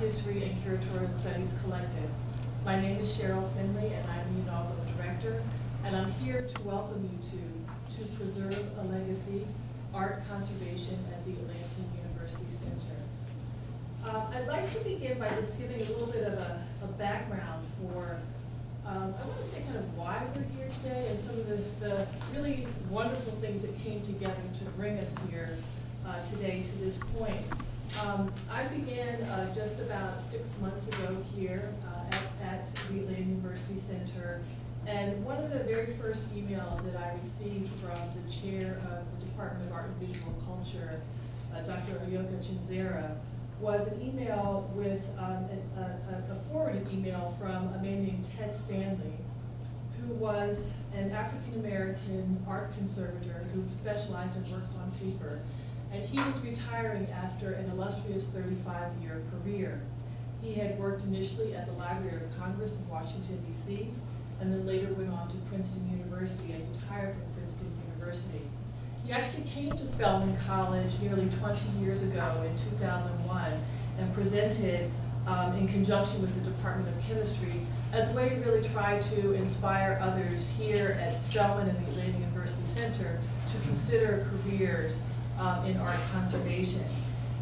History and Curatorial Studies Collective. My name is Cheryl Finley and I'm the inaugural director and I'm here to welcome you to, to preserve a legacy, art conservation at the Atlanta University Center. Uh, I'd like to begin by just giving a little bit of a, a background for, um, I want to say kind of why we're here today and some of the, the really wonderful things that came together to bring us here uh, today to this point. Um, I began uh, just about six months ago here uh, at, at the Atlanta University Center and one of the very first emails that I received from the chair of the Department of Art and Visual Culture, uh, Dr. Ayoka Chenzira, was an email with um, a, a, a, forwarded email from a man named Ted Stanley, who was an African-American art conservator who specialized in works on paper. And he was retiring after an illustrious 35-year career. He had worked initially at the Library of Congress in Washington, D.C., and then later went on to Princeton University and retired from Princeton University. He actually came to Spelman College nearly 20 years ago in 2001 and presented um, in conjunction with the Department of Chemistry as a way to really try to inspire others here at Spelman and the Atlanta University Center to consider careers um, in art conservation.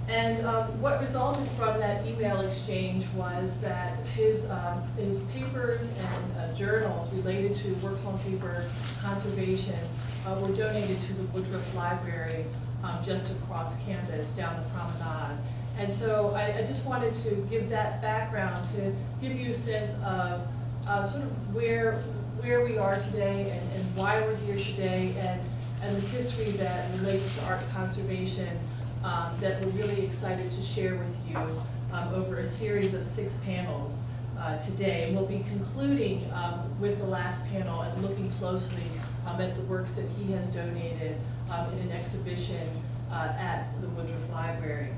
And um, what resulted from that email exchange was that his, um, his papers and uh, journals related to works on paper conservation uh, were donated to the Woodruff Library um, just across campus down the promenade. And so I, I, just wanted to give that background to give you a sense of uh, sort of where, where we are today and, and why we're here today and, and the history that relates to art conservation um, that we're really excited to share with you um, over a series of six panels uh, today. And we'll be concluding um, with the last panel and looking closely um, at the works that he has donated um, in an exhibition uh, at the Woodruff Library.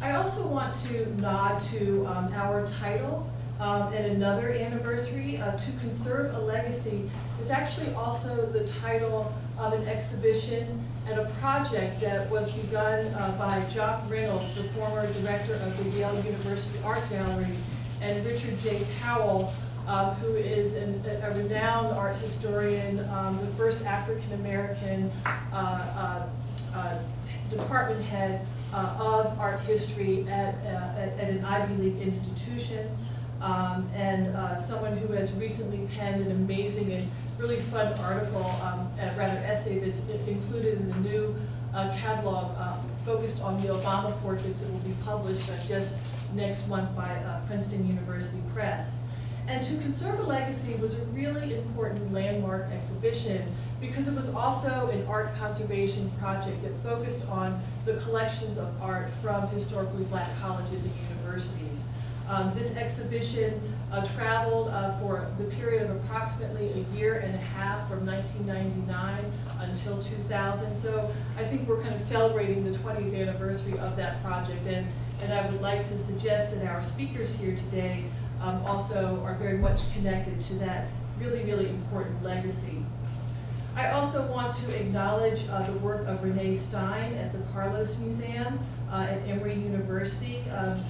I also want to nod to um, our title um, and another anniversary, uh, To Conserve a Legacy, is actually also the title of an exhibition and a project that was begun uh, by Jock Reynolds, the former director of the Yale University Art Gallery, and Richard J. Powell, um, who is an, a renowned art historian, um, the first African-American uh, uh, uh, department head uh, of art history uh, at, at, an Ivy League institution, um, and uh, someone who has recently penned an amazing and really fun article, um, uh, rather essay that's included in the new uh, catalog um, focused on the Obama portraits that will be published just next month by Princeton University Press. And To Conserve a Legacy was a really important landmark exhibition because it was also an art conservation project that focused on the collections of art from historically black colleges and universities. Um, this exhibition uh, traveled uh, for the period of approximately a year and a half from 1999 until 2000. So I think we're kind of celebrating the 20th anniversary of that project. And, and I would like to suggest that our speakers here today um, also are very much connected to that really, really important legacy. I also want to acknowledge uh, the work of Renee Stein at the Carlos Museum uh, at Emory University. Um,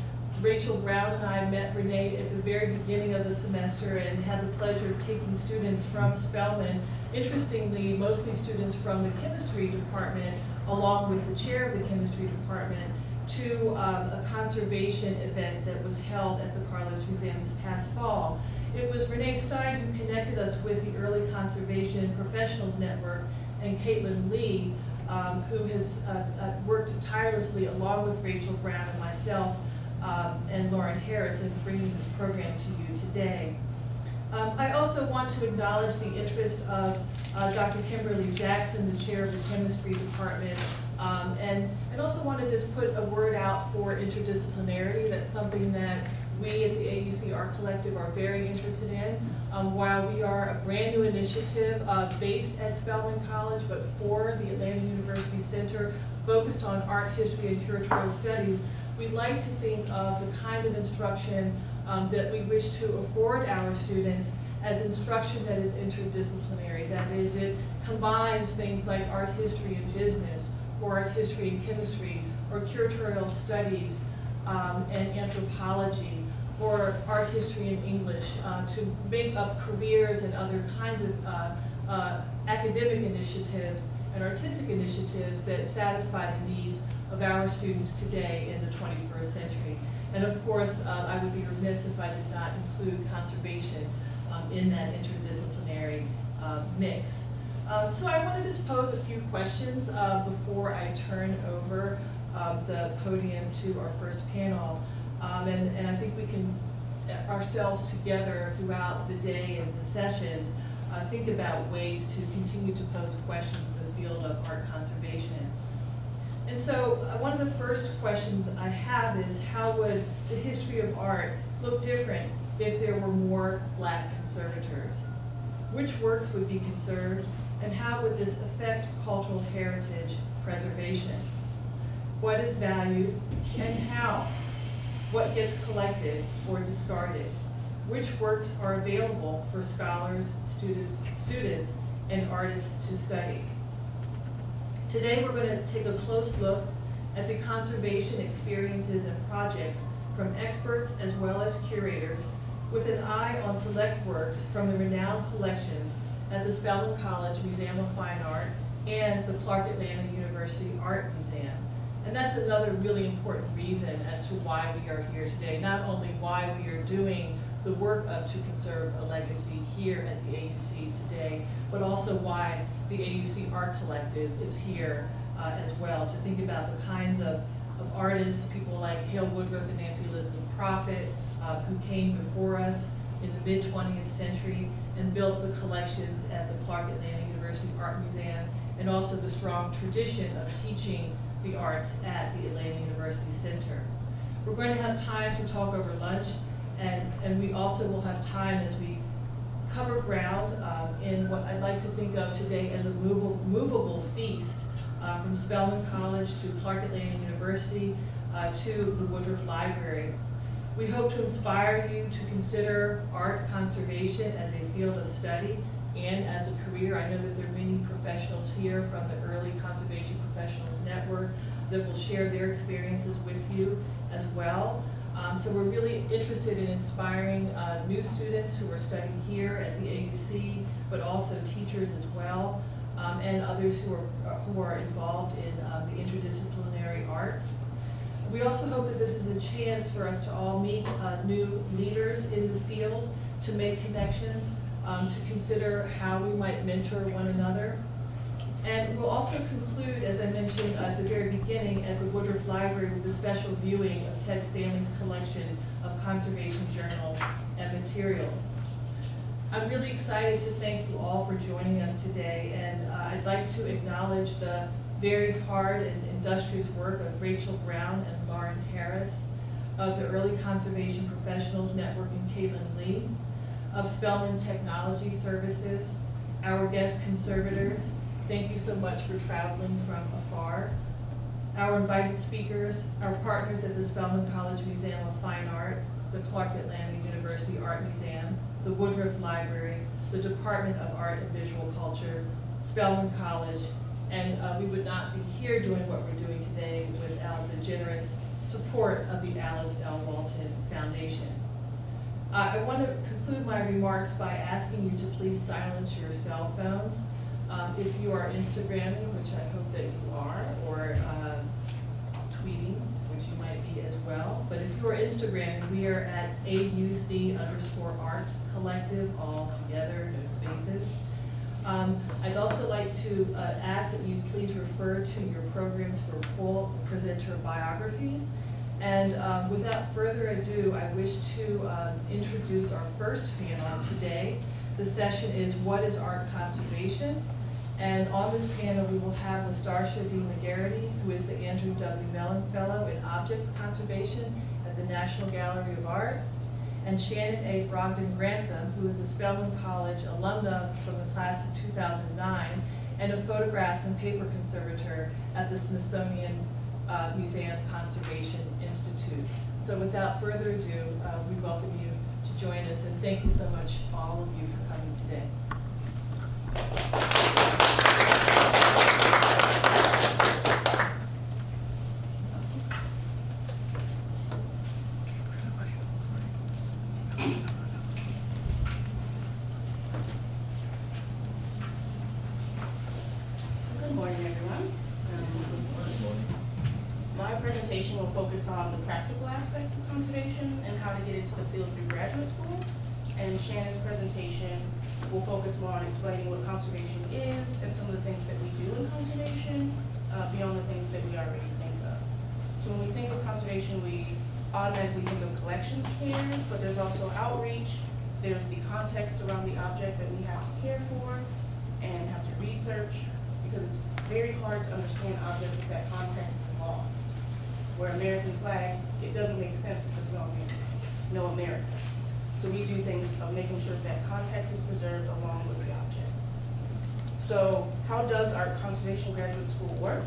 Rachel Brown and I met Renee at the very beginning of the semester and had the pleasure of taking students from Spelman. Interestingly, mostly students from the chemistry department, along with the chair of the chemistry department, to um, a conservation event that was held at the Carlos Museum this past fall. It was Renee Stein who connected us with the Early Conservation Professionals Network and Caitlin Lee, um, who has uh, uh, worked tirelessly along with Rachel Brown and myself um, and Lauren Harris in bringing this program to you today. Um, I also want to acknowledge the interest of uh, Dr. Kimberly Jackson, the chair of the chemistry department, um, and, and also want to just put a word out for interdisciplinarity. That's something that we at the AUC Collective are very interested in. Um, while we are a brand new initiative uh, based at Spelman College, but for the Atlanta University Center, focused on art history and curatorial studies, we'd like to think of the kind of instruction um, that we wish to afford our students as instruction that is interdisciplinary. That is, it combines things like art history and business, or art history and chemistry, or curatorial studies um, and anthropology, or art history and English, uh, to make up careers and other kinds of uh, uh, academic initiatives and artistic initiatives that satisfy the needs of our students today 21st century. And of course, uh, I would be remiss if I did not include conservation um, in that interdisciplinary uh, mix. Um, so I wanted to just pose a few questions uh, before I turn over uh, the podium to our first panel. Um, and, and I think we can uh, ourselves together throughout the day and the sessions uh, think about ways to continue to pose questions in the field of art conservation. And so uh, one of the first questions I have is how would the history of art look different if there were more black conservators? Which works would be conserved and how would this affect cultural heritage preservation? What is valued and how? What gets collected or discarded? Which works are available for scholars, students, students, and artists to study? Today we're going to take a close look at the conservation experiences and projects from experts as well as curators with an eye on select works from the renowned collections at the Spelman College Museum of Fine Art and the Clark Atlanta University Art Museum. And that's another really important reason as to why we are here today. Not only why we are doing the work of To Conserve a Legacy here at the AUC today, but also why the AUC Art Collective is here uh, as well, to think about the kinds of, of artists, people like Hale Woodruff and Nancy Elizabeth Prophet, uh, who came before us in the mid-20th century and built the collections at the Clark Atlanta University Art Museum, and also the strong tradition of teaching the arts at the Atlanta University Center. We're going to have time to talk over lunch, and, and we also will have time as we cover ground um, in what I'd like to think of today as a movable, movable feast uh, from Spelman College to Clark Atlanta University uh, to the Woodruff Library. We hope to inspire you to consider art conservation as a field of study and as a career. I know that there are many professionals here from the Early Conservation Professionals Network that will share their experiences with you as well. Um, so we're really interested in inspiring uh, new students who are studying here at the AUC, but also teachers as well, um, and others who are, who are involved in um, the interdisciplinary arts. We also hope that this is a chance for us to all meet uh, new leaders in the field, to make connections, um, to consider how we might mentor one another. And we'll also conclude, as I mentioned at the very beginning, at the Woodruff Library with a special viewing of Ted Stanley's collection of conservation journals and materials. I'm really excited to thank you all for joining us today, and uh, I'd like to acknowledge the very hard and industrious work of Rachel Brown and Lauren Harris, of the Early Conservation Professionals Network and Caitlin Lee, of Spelman Technology Services, our guest conservators, Thank you so much for traveling from afar. Our invited speakers, our partners at the Spelman College Museum of Fine Art, the Clark Atlanta University Art Museum, the Woodruff Library, the Department of Art and Visual Culture, Spelman College, and uh, we would not be here doing what we're doing today without the generous support of the Alice L. Walton Foundation. Uh, I want to conclude my remarks by asking you to please silence your cell phones. Um, if you are Instagramming, which I hope that you are, or uh, tweeting, which you might be as well, but if you are Instagramming, we are at AUC underscore art collective, all together, no spaces. Um, I'd also like to uh, ask that you please refer to your programs for full presenter biographies. And um, without further ado, I wish to uh, introduce our first panel today. The session is What is Art Conservation? And on this panel, we will have LaStarsha D. McGarity, who is the Andrew W. Mellon Fellow in Objects Conservation at the National Gallery of Art, and Shannon A. Brogdon Grantham, who is a Spelman College alumna from the class of 2009, and a photographs and paper conservator at the Smithsonian uh, Museum Conservation Institute. So without further ado, uh, we welcome you to join us, and thank you so much, all of you, for coming today. Good morning, everyone. Um, My presentation will focus on the practical aspects of conservation and how to get into the field through graduate school. And Shannon's presentation will focus more on explaining what conservation is and some of the things that we do in conservation, uh, beyond the things that we already think of. So when we think of conservation, we automatically think of collections care, but there's also outreach, there's the context around the object that we have to care for and have to research, because it's very hard to understand objects if that context is lost. Where American flag, it doesn't make sense if there's no America, no America. So we do things of making sure that context is preserved along with the object. So how does our conservation graduate school work?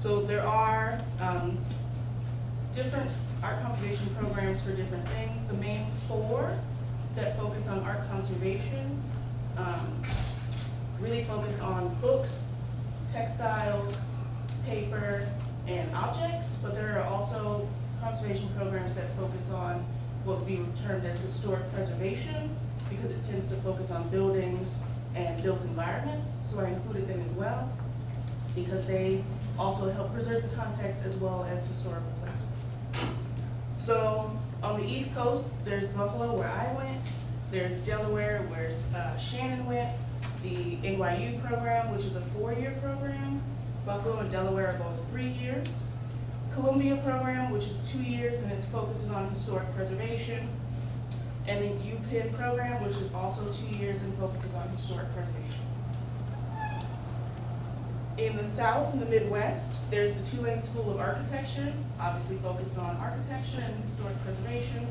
So there are um, different art conservation programs for different things. The main four that focus on art conservation um, really focus on books, textiles, paper, and objects, but there are also conservation programs that focus on what would be termed as historic preservation, because it tends to focus on buildings and built environments, so I included them as well, because they also help preserve the context as well as historical places. So on the East Coast, there's Buffalo where I went, there's Delaware where uh, Shannon went, the NYU program, which is a four-year program. Buffalo and Delaware are both three years. Columbia program, which is two years and it's focusing on historic preservation. And the UPenn program, which is also two years and focuses on historic preservation. In the South and the Midwest, there's the Tulane School of Architecture, obviously focused on architecture and historic preservation.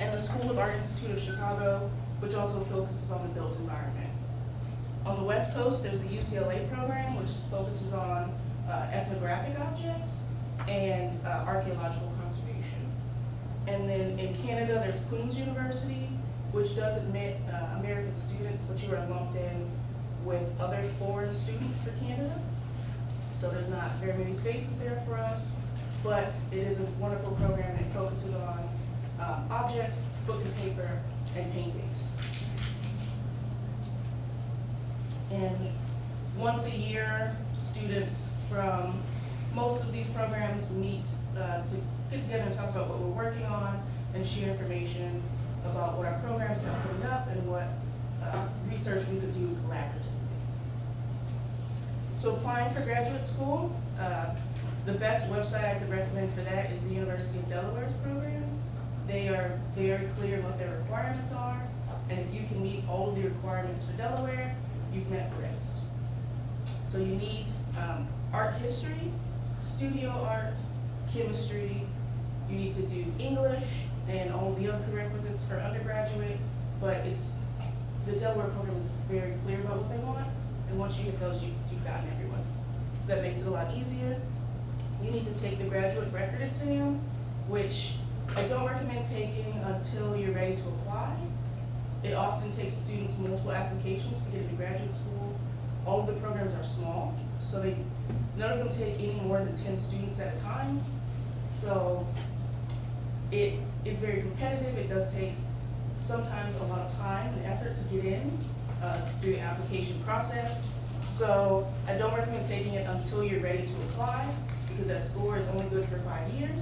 And the School of Art Institute of Chicago, which also focuses on the built environment. On the West Coast, there's the UCLA program, which focuses on uh, ethnographic objects and uh, archaeological conservation. And then in Canada, there's Queen's University, which does admit uh, American students, but you are lumped in with other foreign students for Canada. So there's not very many spaces there for us, but it is a wonderful program that focuses on um, objects, books and paper, and paintings. And once a year, students from most of these programs meet uh, to get together and talk about what we're working on and share information about what our programs are coming up and what uh, research we could do collaboratively. So applying for graduate school, uh, the best website I could recommend for that is the University of Delaware's program. They are very clear what their requirements are, and if you can meet all the requirements for Delaware, you've met rest. So you need um, art history, studio art, chemistry, you need to do English and all the other prerequisites for undergraduate, but it's, the Delaware program is very clear about what they want, and once you get those, you, you've gotten everyone. So that makes it a lot easier. You need to take the graduate record exam, which I don't recommend taking until you're ready to apply. It often takes students multiple applications to get into graduate school. All of the programs are small, so they, none of them take any more than ten students at a time. So it is very competitive, it does take sometimes a lot of time and effort to get in uh, through the application process. So I don't recommend taking it until you're ready to apply, because that score is only good for five years.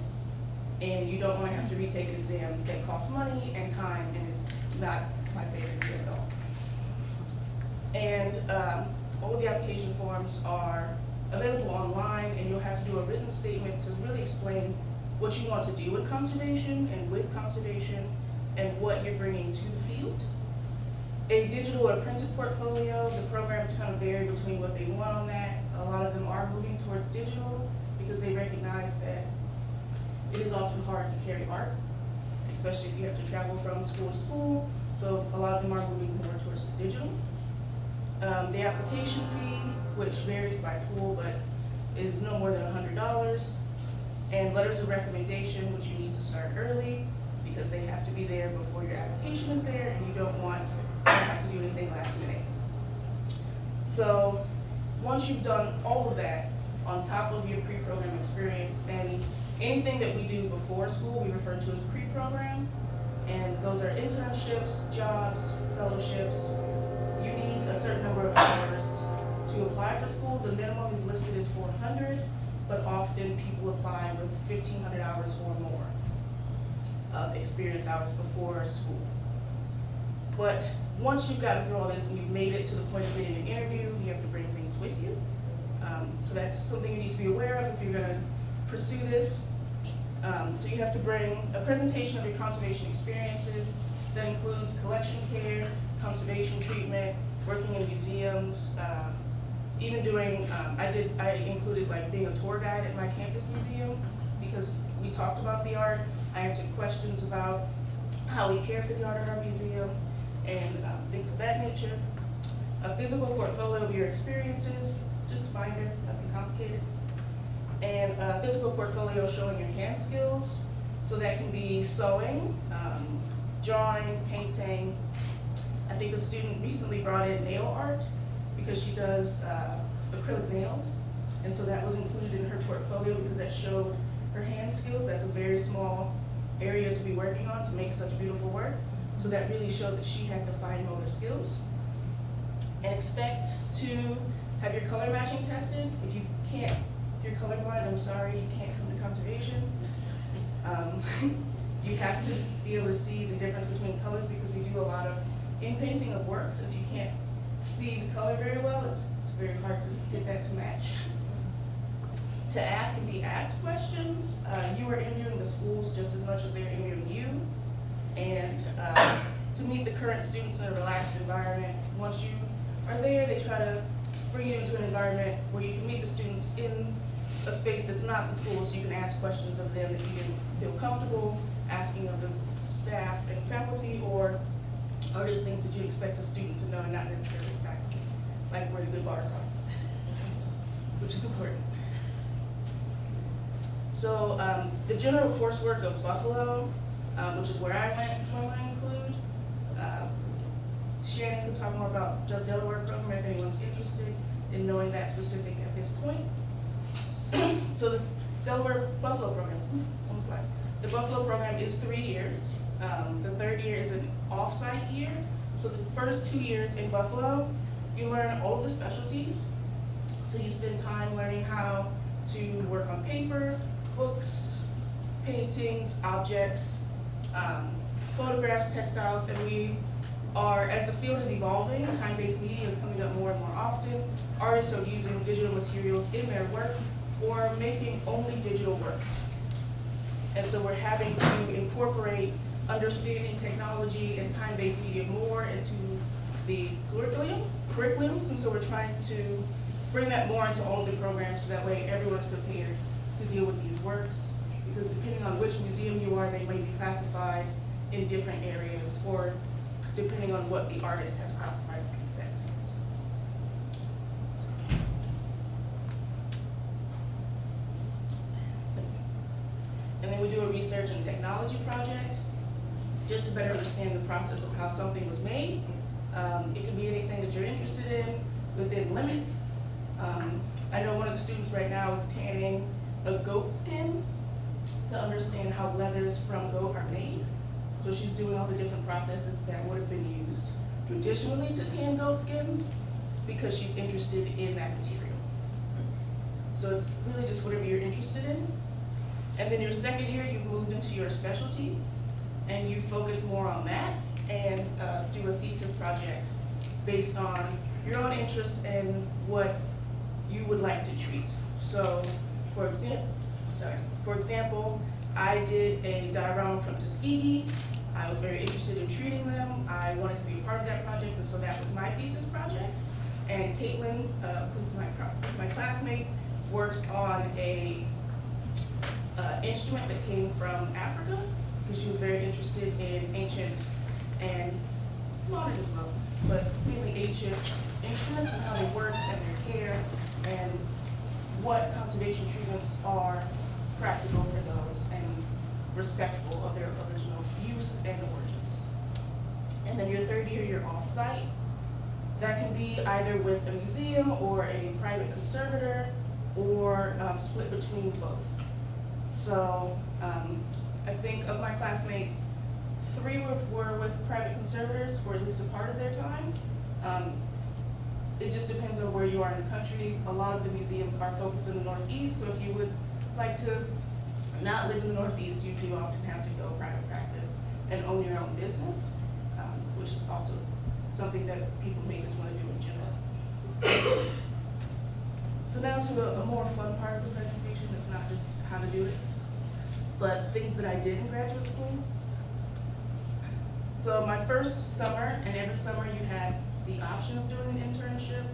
And you don't want to have to retake an exam that costs money and time, and it's not my favorite all. And um, all of the application forms are available online, and you'll have to do a written statement to really explain what you want to do with conservation and with conservation, and what you're bringing to the field. A digital or printed portfolio, the programs kind of vary between what they want on that. A lot of them are moving towards digital because they recognize that it is often hard to carry art, especially if you have to travel from school to school. So a lot of them are moving more towards digital. Um, the application fee, which varies by school, but is no more than hundred dollars. And letters of recommendation, which you need to start early, because they have to be there before your application is there, and you don't want to have to do anything last minute. So, once you've done all of that, on top of your pre-program experience, and anything that we do before school, we refer to as pre-program, and those are internships, jobs, fellowships. You need a certain number of hours to apply for school. The minimum is listed as four hundred, but often people apply with fifteen hundred hours or more of experience hours before school. But once you've gotten through all this and you've made it to the point of getting an interview, you have to bring things with you. Um, so that's something you need to be aware of if you're gonna pursue this. Um, so you have to bring a presentation of your conservation experiences that includes collection care, conservation treatment, working in museums, um, even doing, um, I did, I included like being a tour guide at my campus museum because we talked about the art. I answered questions about how we care for the art in our museum and um, things of that nature. A physical portfolio of your experiences, just a binder, nothing complicated. And a physical portfolio showing your hand skills. So that can be sewing, um, drawing, painting. I think a student recently brought in nail art because she does uh, acrylic nails. And so that was included in her portfolio because that showed her hand skills. That's a very small area to be working on to make such beautiful work. So that really showed that she had the fine motor skills. And expect to have your color matching tested. If you can't, you're colorblind, I'm sorry, you can't come to conservation. Um, You have to be able to see the difference between colors because we do a lot of in-painting of works. If you can't see the color very well, it's, it's very hard to get that to match. To ask and be asked questions, uh, you are interviewing the schools just as much as they're interviewing you. And, uh, to meet the current students in a relaxed environment, once you are there, they try to bring you into an environment where you can meet the students in a space that's not the school, so you can ask questions of them that you didn't feel comfortable asking of the staff and faculty, or, or just things that you expect a student to know and not necessarily faculty, like where the good bars are, which is important. So, um, the general coursework of Buffalo, um, which is where I went, is I include. Uh, Shannon can talk more about the Delaware program if anyone's interested in knowing that specific at this point. So the Delaware Buffalo program, almost like, the Buffalo program is three years. Um, the third year is an off-site year. So the first two years in Buffalo, you learn all the specialties. So you spend time learning how to work on paper, books, paintings, objects, um, photographs, textiles, and we are, as the field is evolving, time-based media is coming up more and more often. Artists are using digital materials in their work or making only digital works. And so we're having to incorporate understanding technology and time-based media more into the curriculum, curriculums, and so we're trying to bring that more into all of the programs, so that way everyone's prepared to deal with these works. Because depending on which museum you are, they may be classified in different areas, or depending on what the artist has classified in consents. And then we do a research and technology project, just to better understand the process of how something was made. Um, it can be anything that you're interested in, within limits. Um, I know one of the students right now is tanning a goat skin to understand how leathers from goat are made. So she's doing all the different processes that would have been used traditionally to tan goat skins, because she's interested in that material. So it's really just whatever you're interested in. And then your second year, you've moved into your specialty, and you focus more on that, and uh, do a thesis project based on your own interests and what you would like to treat. So, for example, sorry, for example, I did a diorama from Tuskegee. I was very interested in treating them. I wanted to be a part of that project, and so that was my thesis project. And Caitlin, uh, who's my, my classmate, worked on a uh, instrument that came from Africa, because she was very interested in ancient and modern as well, but mainly ancient instruments and how they work and their care, and what conservation treatments are practical for those, and respectful of their original use and origins. And then your third year, you're off-site. That can be either with a museum or a private conservator or um, split between both. So um, I think of my classmates, three were, were with private conservators for at least a part of their time. Um, it just depends on where you are in the country. A lot of the museums are focused in the Northeast, so if you would like to not live in the Northeast, you do often have to go private practice and own your own business, um, which is also something that people may just want to do in general. So now to a, a more fun part of the presentation, it's not just how to do it, but things that I did in graduate school. So my first summer, and every summer you have the option of doing an internship.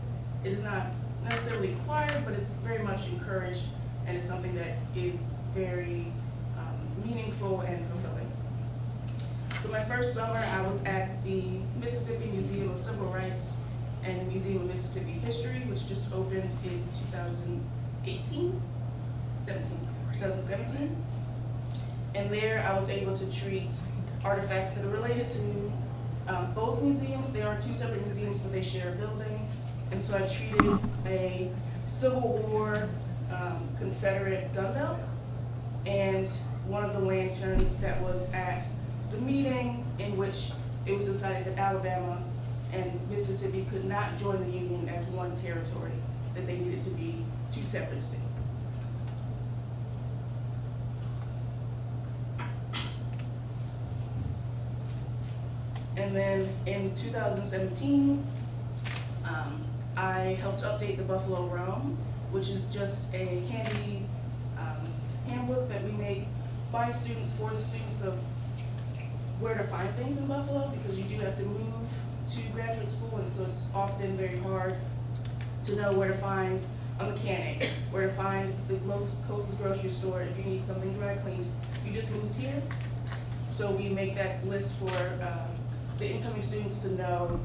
It is not necessarily required, but it's very much encouraged, and it's something that is very um, meaningful and fulfilling. So my first summer, I was at the Mississippi Museum of Civil Rights and Museum of Mississippi History, which just opened in 2018, 17, 2017. And there I was able to treat artifacts that are related to um, both museums. They are two separate museums, but they share a building. And so I treated a Civil War um, Confederate gun belt and one of the lanterns that was at the meeting in which it was decided that Alabama and Mississippi could not join the Union as one territory, that they needed to be two separate states. And then in 2017, um, I helped update the Buffalo Roam, which is just a handy um, handbook that we make by students for the students of where to find things in Buffalo, because you do have to move to graduate school, and so it's often very hard to know where to find a mechanic, where to find the most closest grocery store if you need something dry cleaned. You just moved here, so we make that list for uh, the incoming students to know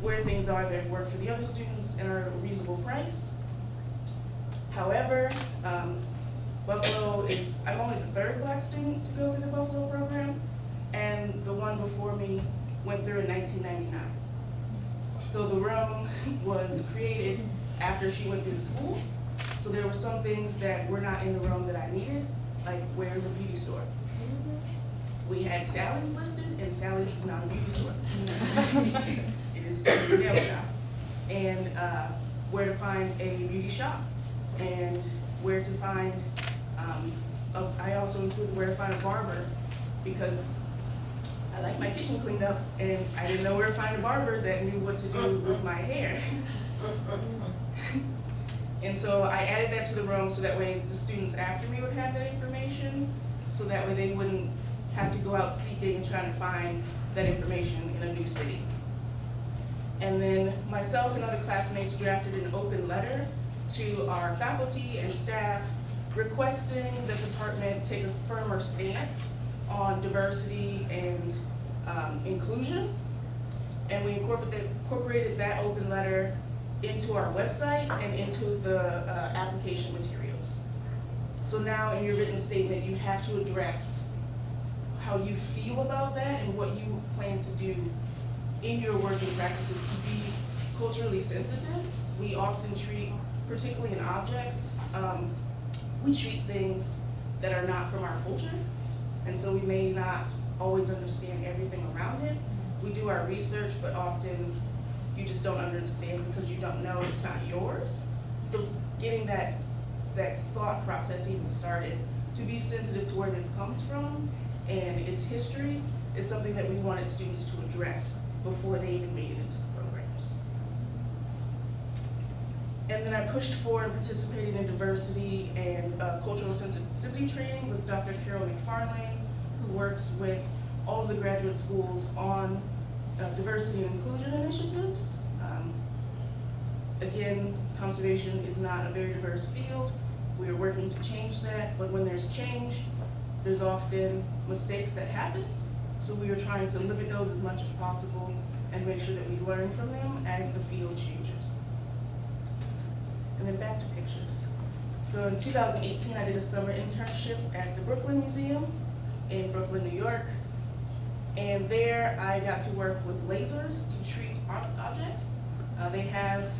where things are that work for the other students and are a reasonable price. However, um, Buffalo is, I'm only the third black student to go through the Buffalo program, and the one before me went through in 1999. So the room was created after she went through the school. So there were some things that were not in the room that I needed, like where's the beauty store? We had Sally's listed, and Sally's is not a beauty store. It is a nail shop. And uh, where to find a beauty shop, and where to find, um, a- I also included where to find a barber, because I like my kitchen cleaned up, and I didn't know where to find a barber that knew what to do with my hair. And so I added that to the room so that way the students after me would have that information, so that way they wouldn't have to go out seeking and trying to find that information in a new city. And then myself and other classmates drafted an open letter to our faculty and staff requesting the department take a firmer stance on diversity and um, inclusion. And we incorporated, incorporated that open letter into our website and into the uh, application materials. So now in your written statement, you have to address how you feel about that and what you plan to do in your working practices to be culturally sensitive. We often treat, particularly in objects, um, we treat things that are not from our culture. And so we may not always understand everything around it. We do our research, but often you just don't understand because you don't know it's not yours. So getting that, that thought process even started, to be sensitive to where this comes from and its history is something that we wanted students to address before they even made it into the programs. And then I pushed for and participated in diversity and uh, cultural sensitivity training with Dr. Carol McFarlane, who works with all of the graduate schools on uh, diversity and inclusion initiatives. Um, Again, conservation is not a very diverse field. We are working to change that, but when there's change, there's often mistakes that happen. So we are trying to limit those as much as possible and make sure that we learn from them as the field changes. And then back to pictures. So in 2018, I did a summer internship at the Brooklyn Museum. in Brooklyn, New York. And there I got to work with lasers to treat ob- objects. Uh, they have,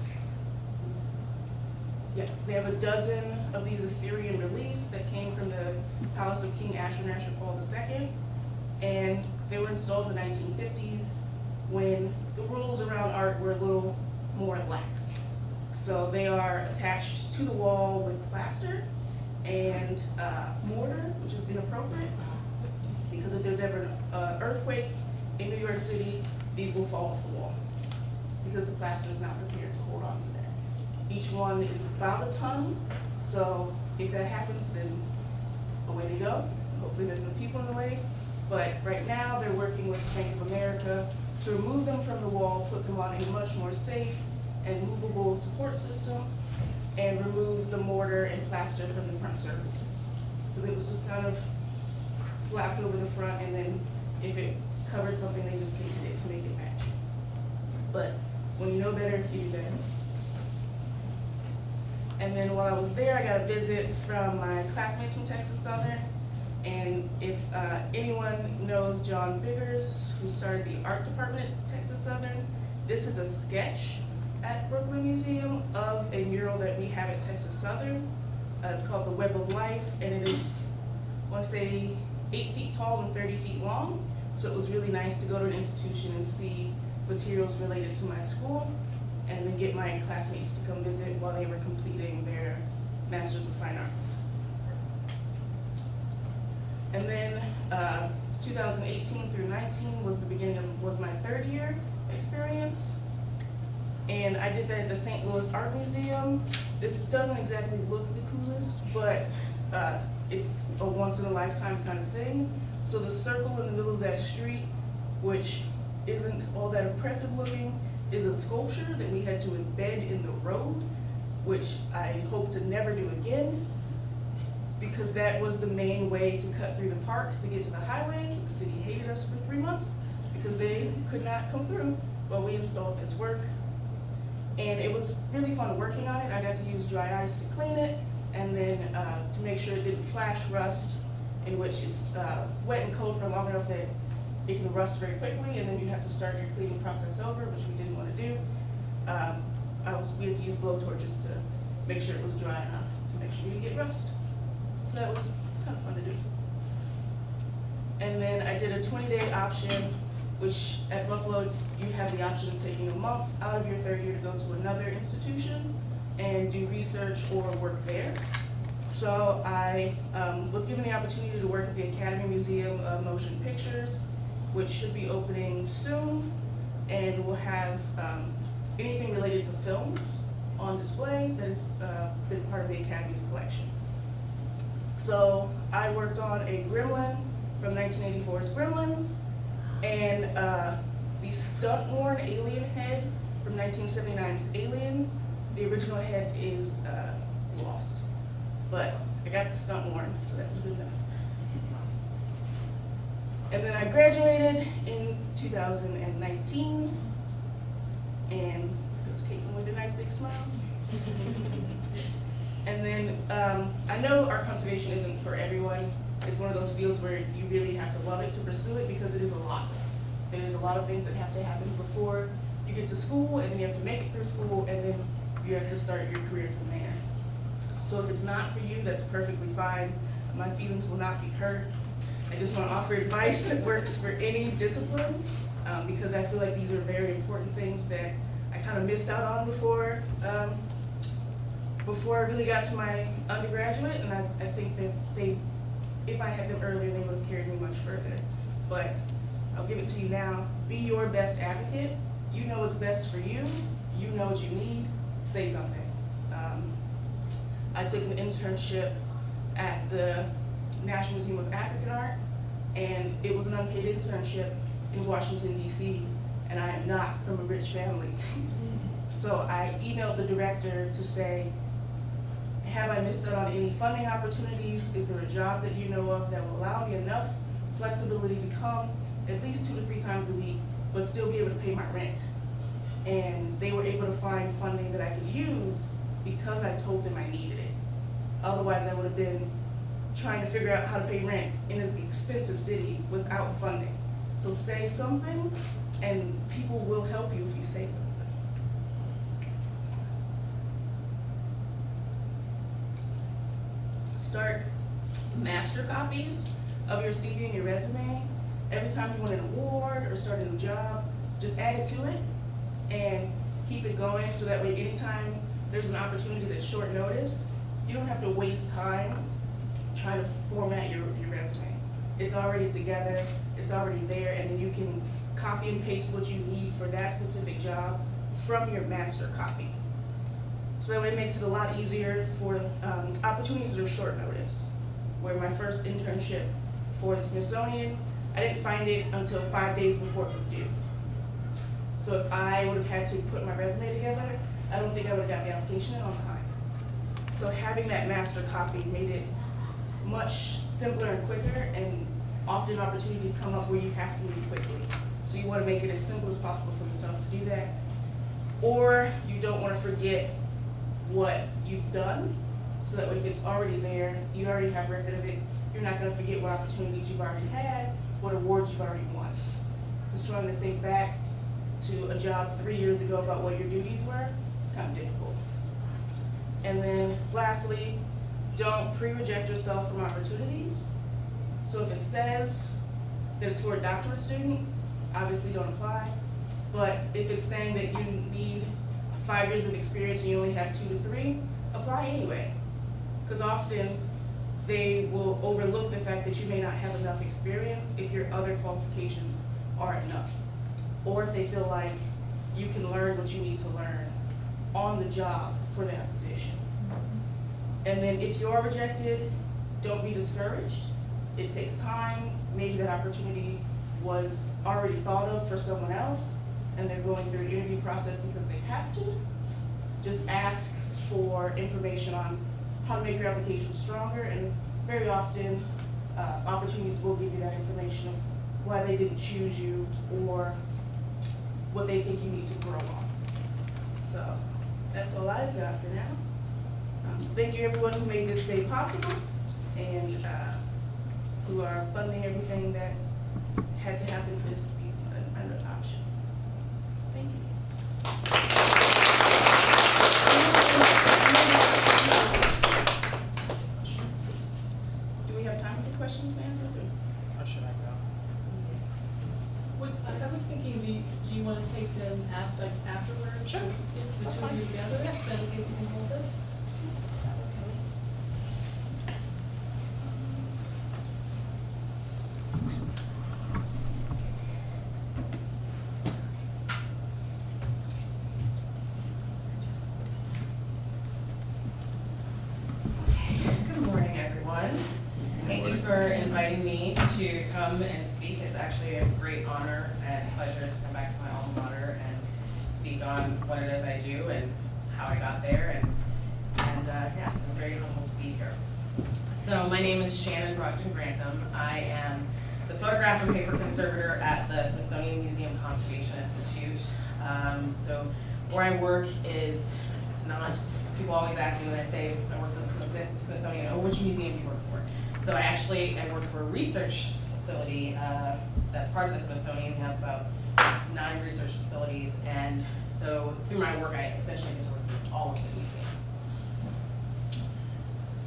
they have a dozen of these Assyrian reliefs that came from the palace of King Ashurnasirpal II. And they were installed in the nineteen fifties when the rules around art were a little more lax. So they are attached to the wall with plaster and uh, mortar, which is inappropriate, because if there's ever an earthquake in New York City, these will fall off the wall, because the plaster is not prepared to hold on to. Each one is about a ton, so if that happens, then away they go. Hopefully there's no people in the way. But right now, they're working with Bank of America to remove them from the wall, put them on a much more safe and movable support system, and remove the mortar and plaster from the front surfaces. Because it was just kind of slapped over the front, and then if it covered something, they just painted it to make it match. But when you know better, you do better. And then while I was there, I got a visit from my classmates from Texas Southern. And if uh, anyone knows John Biggers, who started the art department at Texas Southern, this is a sketch at Brooklyn Museum of a mural that we have at Texas Southern. Uh, It's called The Web of Life, and it is, I want to say, eight feet tall and 30 feet long. So it was really nice to go to an institution and see materials related to my school, and then get my classmates to come visit while they were completing their Masters of Fine Arts. And then, uh, 2018 through 19 was the beginning of, was my third year experience. And I did that at the St. Louis Art Museum. This doesn't exactly look the coolest, but, uh, it's a once in a lifetime kind of thing. So the circle in the middle of that street, which isn't all that impressive looking, is a sculpture that we had to embed in the road, which I hope to never do again because that was the main way to cut through the park to get to the highway. So the city hated us for three months because they could not come through. Well, we installed this work. And it was really fun working on it. I got to use dry ice to clean it and then uh, to make sure it didn't flash rust, in which it's uh, wet and cold for long enough that it can rust very quickly and then you have to start your cleaning process over, which we to do. Um, was, we had to use blow torches to make sure it was dry enough to make sure you didn't get rust. So that was kind of fun to do. And then I did a twenty-day option, which at Buffalo, you have the option of taking a month out of your third year to go to another institution and do research or work there. So I um, was given the opportunity to work at the Academy Museum of Motion Pictures, which should be opening soon, and we'll have um, anything related to films on display that has uh, been part of the Academy's collection. So I worked on a Gremlin from 1984's Gremlins, and uh, the stunt-worn alien head from 1979's Alien. The original head is uh, lost, but I got the stunt-worn, so that was good enough. And then I graduated in 2019, and that's Caitlin with a nice big smile. And then, um, I know art conservation isn't for everyone. It's one of those fields where you really have to love it to pursue it because it is a lot. There's a lot of things that have to happen before you get to school, and then you have to make it through school, and then you have to start your career from there. So if it's not for you, that's perfectly fine. My feelings will not be hurt. I just want to offer advice that works for any discipline, um, because I feel like these are very important things that I kind of missed out on before, um, before I really got to my undergraduate, and I, I think that they, if I had them earlier, they would have carried me much further. But I'll give it to you now. Be your best advocate. You know what's best for you. You know what you need. Say something. Um, I took an internship at the National Museum of African Art, and it was an unpaid internship in Washington DC, and I am not from a rich family. So I emailed the director to say, have I missed out on any funding opportunities? Is there a job that you know of that will allow me enough flexibility to come at least two to three times a week, but still be able to pay my rent? And they were able to find funding that I could use because I told them I needed it. Otherwise, I would have been trying to figure out how to pay rent in an expensive city without funding. So say something, and people will help you if you say something. Start master copies of your CV and your resume. Every time you win an award or start a new job, just add it to it and keep it going so that way anytime there's an opportunity that's short notice, you don't have to waste time trying to format your, your resume. It's already together, it's already there, and then you can copy and paste what you need for that specific job from your master copy. So that way it makes it a lot easier for um, opportunities that are short notice. Where my first internship for the Smithsonian, I didn't find it until five days before it was due. So if I would have had to put my resume together, I don't think I would have got the application on time. So having that master copy made it much simpler and quicker, and often opportunities come up where you have to move quickly. So you want to make it as simple as possible for yourself to do that. Or you don't want to forget what you've done, so that way it's already there, you already have record of it, you're not going to forget what opportunities you've already had, what awards you've already won. Just trying to think back to a job three years ago about what your duties were, it's kind of difficult. And then lastly, don't pre-reject yourself from opportunities. So if it says that it's for a doctorate student, obviously don't apply. But if it's saying that you need five years of experience and you only have two to three, apply anyway. Because often they will overlook the fact that you may not have enough experience if your other qualifications are enough. Or if they feel like you can learn what you need to learn on the job for position. And then if you are rejected, don't be discouraged. It takes time. Maybe that opportunity was already thought of for someone else, and they're going through an interview process because they have to. Just ask for information on how to make your application stronger, and very often, uh, opportunities will give you that information of why they didn't choose you or what they think you need to grow on. So, that's all I've got for now. Um, Thank you everyone who made this day possible and uh, who are funding everything that had to happen for this to be an an option. Thank you. Do we have time for questions and answers? or- How should I go? Would, I I was thinking, do you, do you want to take them af, like afterwards? Sure. The That's two of you fine. together, is that okay if you can hold it? Good morning, everyone. Thank you for inviting me to come and speak. It's actually a great honor and pleasure to come back to my alma mater and speak on what it is I do and how I got there. And, and uh, yes, I'm very humbled to be here. So my name is Shannon Brogdon Grantham. I am the photograph and paper conservator at the Smithsonian Museum Conservation Institute. Um, so where I work is, it's not, people always ask me when I say I work for the Smithsonian, oh, which museum do you work for? So I actually, I work for a research facility, uh, that's part of the Smithsonian. We have about nine research facilities. And so through my work, I essentially get to work with all of the museums.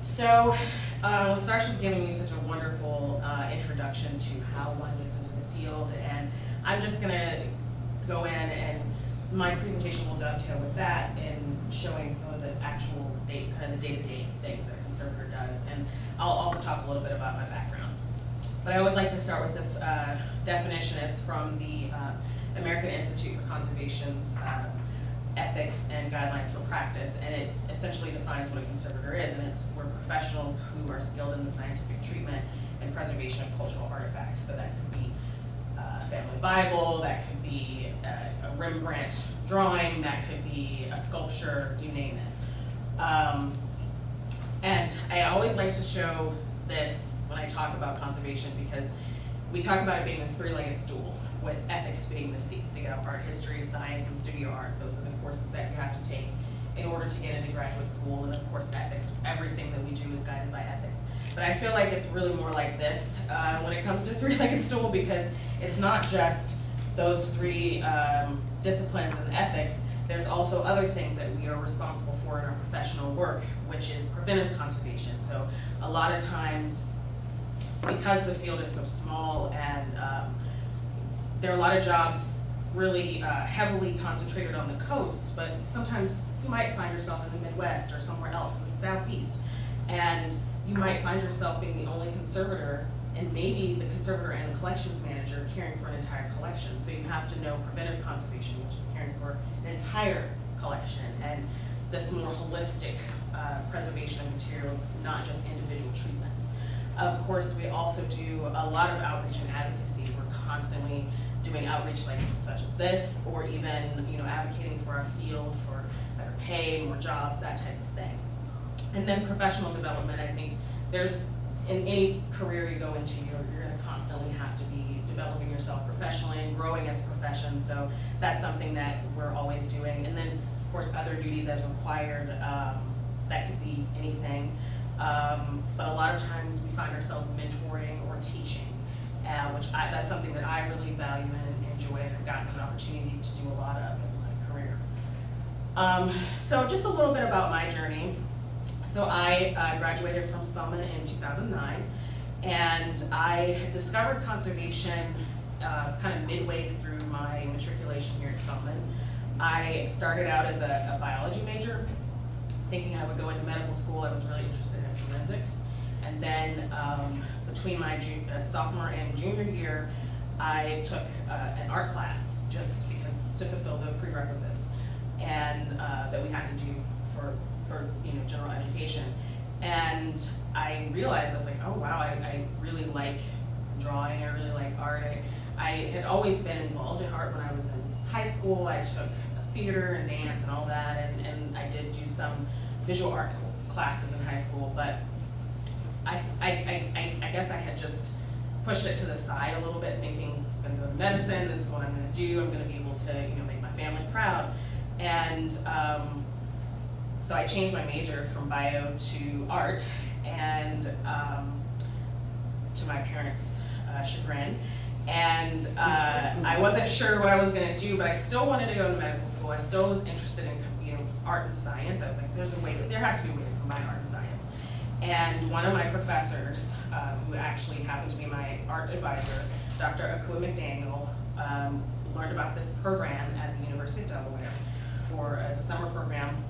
So, uh, LaStarsha's giving me such a wonderful uh, introduction to how one gets into the field, and I'm just gonna go in and my presentation will dovetail with that in showing some of the actual day, kind of the day-to-day things that a conservator does, and I'll also talk a little bit about my background. But I always like to start with this uh, definition. It's from the uh, American Institute for Conservation's uh, Ethics and Guidelines for Practice, and it essentially defines what a conservator is, and it's we're professionals who are skilled in the scientific treatment and preservation of cultural artifacts. So that could be uh, a family Bible, that could be uh, a Rembrandt drawing, that could be a sculpture, you name it. Um, and I always like to show this when I talk about conservation because we talk about it being a three-legged stool, with ethics being the seat. So you have art history, science, and studio art. Those are the courses that you have to take in order to get into graduate school. And of course, ethics, everything that we do is guided by ethics. but I feel like it's really more like this, uh, when it comes to three-legged stool, because it's not just those three, um, disciplines and ethics, there's also other things that we are responsible for in our professional work, which is preventive conservation. So a lot of times, because the field is so small and, um, there are a lot of jobs really uh, heavily concentrated on the coasts, but sometimes you might find yourself in the Midwest or somewhere else in the Southeast. And you might find yourself being the only conservator and maybe the conservator and the collections manager caring for an entire collection. So you have to know preventive conservation, which is caring for an entire collection and this more holistic uh, preservation of materials, not just individual treatments. Of course, we also do a lot of outreach and advocacy. We're constantly doing outreach like such as this, or even, you know, advocating for our field, for better pay, more jobs, that type of thing. And then professional development, I think there's, in any career you go into, you're, you're gonna constantly have to be developing yourself professionally and growing as a profession, so that's something that we're always doing. And then, of course, other duties as required, um, that could be anything. Um, but a lot of times we find ourselves mentoring or teaching, uh, which I, that's something that I really value and enjoy and have gotten an opportunity to do a lot of in my career. Um, so just a little bit about my journey. So I uh, graduated from Spelman in 2009, and I discovered conservation uh, kind of midway through my matriculation here at Spelman. I started out as a, a biology major, thinking I would go into medical school. I was really interested in forensics. And then um, between my uh, sophomore and junior year, I took uh, an art class just because to fulfill the prerequisites and uh, that we had to do for, for you know general education. And I realized I was like, oh wow, I, I really like drawing. I really like art. I, I had always been involved in art when I was in high school. I took theater and dance and all that, and, and I did do some visual art classes in high school, but I, I, I, I- guess I had just pushed it to the side a little bit, thinking, I'm gonna go to medicine, this is what I'm gonna do, I'm gonna be able to, you know, make my family proud. And, um, so I changed my major from bio to art, and, um, to my parents' uh, chagrin. And uh, I wasn't sure what I was gonna do, but I still wanted to go to medical school. I still was interested in, art and science. I was like, there's a way, there has to be a way to combine art and science. And one of my professors, uh, who actually happened to be my art advisor, Dr. Akua McDaniel, um, learned about this program at the University of Delaware for, as a summer program,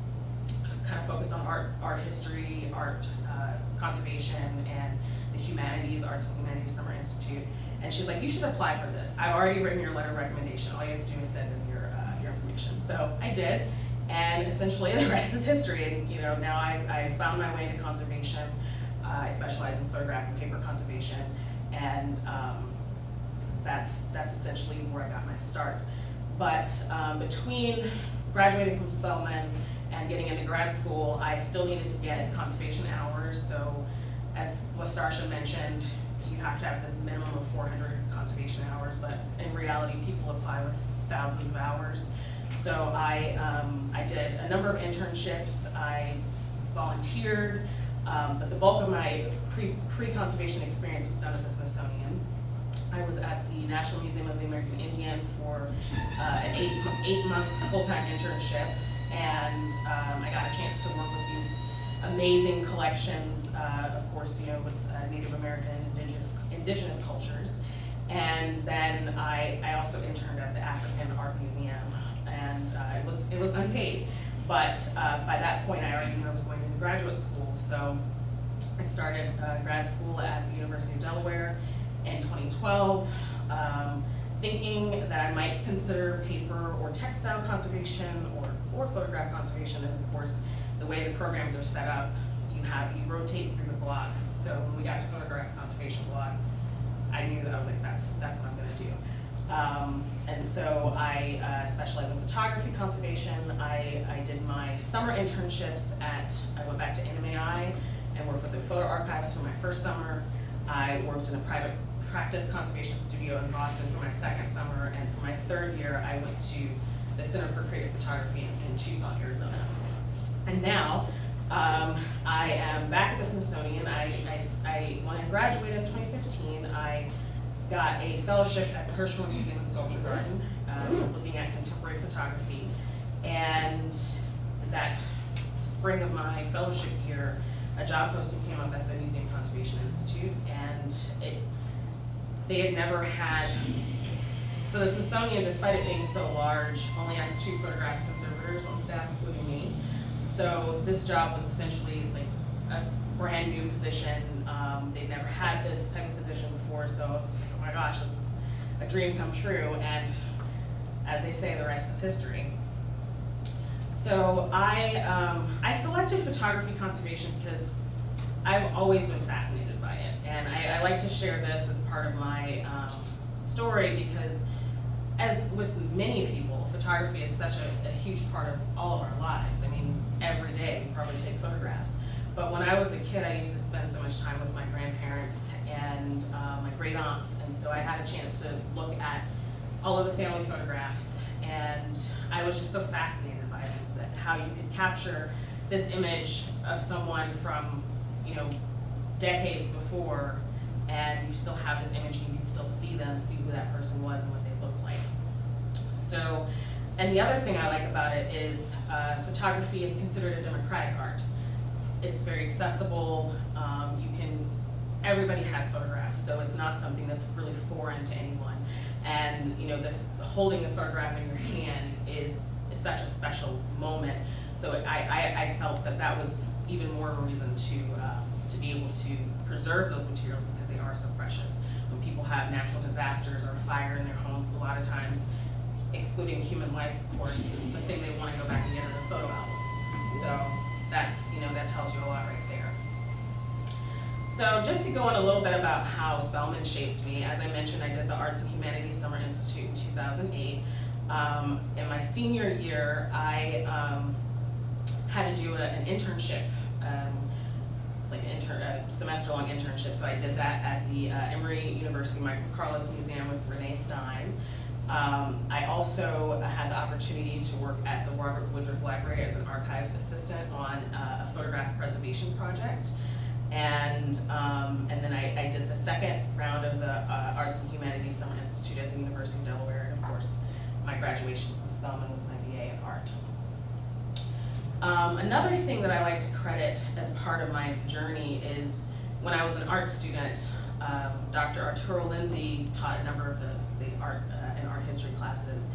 kind of focused on art, art history, art uh, conservation, and the humanities, Arts and Humanities Summer Institute. And she's like, you should apply for this. I've already written your letter of recommendation. All you have to do is send in your, uh, your information. So I did, and essentially the rest is history. And, you know, now I, I found my way into conservation. Uh, I specialize in photographic and paper conservation, and um, that's, that's essentially where I got my start. But um, between graduating from Spelman and getting into grad school, I still needed to get conservation hours. So as LaStarsha mentioned, you have to have this minimum of 400 conservation hours, but in reality, people apply with thousands of hours. So I, um, I did a number of internships, I volunteered, um, but the bulk of my pre, pre-conservation experience was done at the Smithsonian. I was at the National Museum of the American Indian for uh, an eight, eight-month full-time internship, and um, I got a chance to work with these amazing collections, uh, of course, you know, with uh, Native American indigenous, indigenous cultures. And then I, I also interned at the African Art Museum, and uh, it was, it was unpaid. But uh, by that point, I already knew I was going into graduate school, so I started uh, grad school at the University of Delaware in 2012, um, thinking that I might consider paper or textile conservation or, or photograph conservation. And of course, the way the programs are set up, you have, you rotate through the blocks. So when we got to photograph conservation block, I knew that I was like, that's, that's what I'm gonna do. Um, and so I uh, specialize in photography conservation. I, I did my summer internships at, I went back to NMAI and worked with the photo archives for my first summer. I worked in a private practice conservation studio in Boston for my second summer, and for my third year, I went to the Center for Creative Photography in, in Tucson, Arizona. And now, Um, I am back at the Smithsonian. I when I graduated in 2015, I got a fellowship at the Hirshhorn Museum and Sculpture Garden, um, looking at contemporary photography. And that spring of my fellowship year, a job posting came up at the Museum Conservation Institute, and it, they had never had, so the Smithsonian, despite it being so large, only has two photographic conservators on staff, including me. So this job was essentially like a brand new position. Um, they'd never had this type of position before, so I was my gosh, this is a dream come true. And as they say, the rest is history. So I, um, I selected photography conservation because I've always been fascinated by it. And I, I like to share this as part of my um, story because as with many people, photography is such a, a huge part of all of our lives. I mean, every day we probably take photographs. But when I was a kid, I used to spend so much time with my grandparents and uh, my great aunts. And so I had a chance to look at all of the family photographs. And I was just so fascinated by that how you could capture this image of someone from, you know, decades before, and you still have this image, and you can still see them, see who that person was and what they looked like. So, and the other thing I like about it is uh, photography is considered a democratic art. It's very accessible. Um, you can, everybody has photographs, so it's not something that's really foreign to anyone. And you know, the holding the photograph in your hand is, is such a special moment. So I, I, I felt that that was even more of a reason to uh, to be able to preserve those materials because they are so precious. When people have natural disasters or a fire in their homes, a lot of times, excluding human life, of course, the thing they want to go back and get are the photo albums. So that's, you know, that tells you a lot right. So just to go in a little bit about how Spelman shaped me, as I mentioned, I did the Arts and Humanities Summer Institute in 2008. Um, in my senior year, I um, had to do a, an internship, um, like an inter, a semester-long internship. So I did that at the uh, Emory University Michael Carlos Museum with Renee Stein. Um, I also had the opportunity to work at the Robert Woodruff Library as an archives assistant on uh, a photographic preservation project. And, um, and then I, I did the second round of the uh, Arts and Humanities Summer Institute at the University of Delaware, and of course, my graduation from Spelman with my BA in art. Um, another thing that I like to credit as part of my journey is when I was an art student, um, Dr. Arturo Lindsay taught a number of the, the art uh, and art history classes,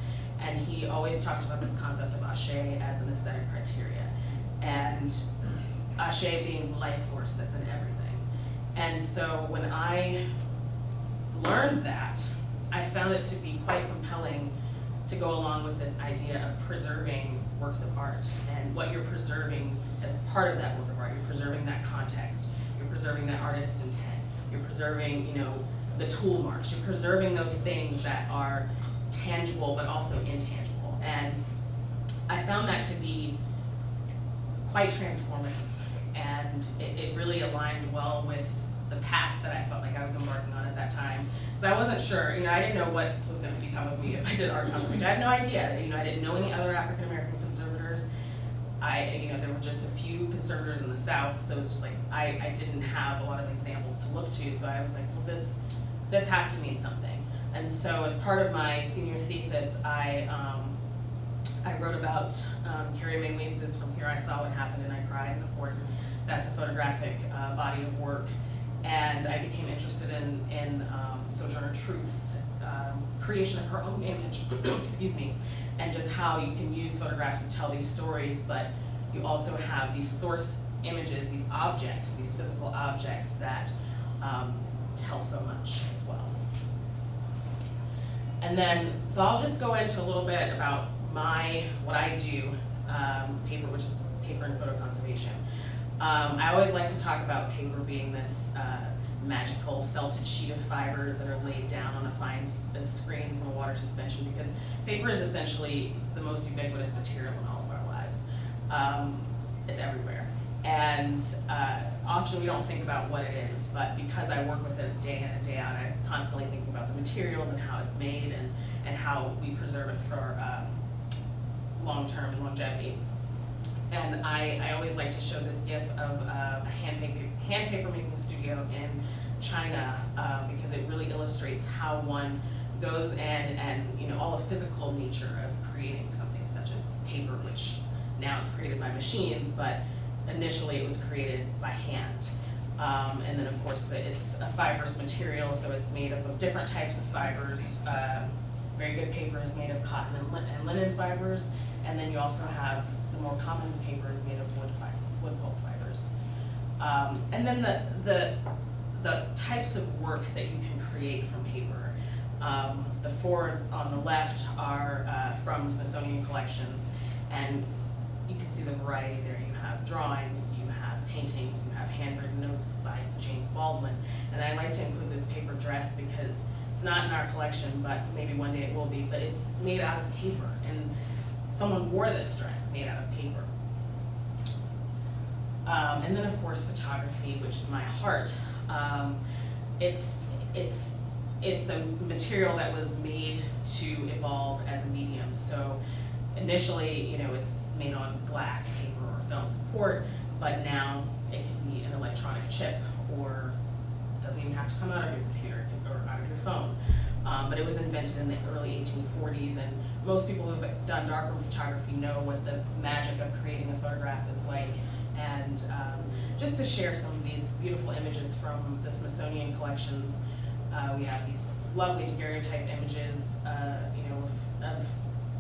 and he always talked about this concept of ashe as an aesthetic criteria, and ashe being the life force that's in everything. And so when I learned that, I found it to be quite compelling to go along with this idea of preserving works of art and what you're preserving as part of that work of art. You're preserving that context. You're preserving that artist's intent. You're preserving, you know, the tool marks. You're preserving those things that are tangible but also intangible. And I found that to be quite transformative. And it, it really aligned well with the path that I felt like I was embarking on at that time. So I wasn't sure, you know, I didn't know what was gonna become of me if I did art conservation. I had no idea, you know, I didn't know any other African American conservators. I, you know, there were just a few conservators in the South, so it's just like, I, I didn't have a lot of examples to look to, so I was like, well, this, this has to mean something. And so as part of my senior thesis, I, um, I wrote about um, Carrie Mae Weems's From Here I Saw What Happened and I Cried, and of course, that's a photographic uh, body of work. And I became interested in, in um, Sojourner Truth's um, creation of her own image, excuse me, and just how you can use photographs to tell these stories, but you also have these source images, these objects, these physical objects that um, tell so much as well. And then, so I'll just go into a little bit about my, what I do, um, paper, which is paper and photo conservation. Um, I always like to talk about paper being this uh, magical felted sheet of fibers that are laid down on a fine a screen from a water suspension because paper is essentially the most ubiquitous material in all of our lives. Um, it's everywhere. And uh, often we don't think about what it is, but because I work with it day in and day out, I'm constantly thinking about the materials and how it's made and, and how we preserve it for um, long-term and longevity. And I, I always like to show this gif of uh, a hand paper, hand paper making studio in China, uh, because it really illustrates how one goes in and, you know, all the physical nature of creating something such as paper, which now it's created by machines, but initially it was created by hand. Um, and then, of course, the- it's a fibrous material, so it's made up of different types of fibers. Uh, Very good paper is made of cotton and and linen fibers, and then you also have the more common paper is made of wood wood pulp fibers. Um, and then the, the, the types of work that you can create from paper. Um, the four on the left are, uh, from Smithsonian Collections, and you can see the variety there. You have drawings, you have paintings, you have handwritten notes by James Baldwin. And I like to include this paper dress because it's not in our collection, but maybe one day it will be, but it's made out of paper. And someone wore this dress made out of paper. Um, and then, of course, photography, which is my heart. Um, it's, it's, it's a material that was made to evolve as a medium. So initially, you know, it's made on glass, paper, or film support, but now it can be an electronic chip, or doesn't even have to come out of your computer, or out of your phone. Um, but it was invented in the early eighteen forties, and most people who've done darkroom photography know what the magic of creating a photograph is like. And, um, just to share some of these beautiful images from the Smithsonian collections, uh, we have these lovely daguerreotype images, uh, you know, of, of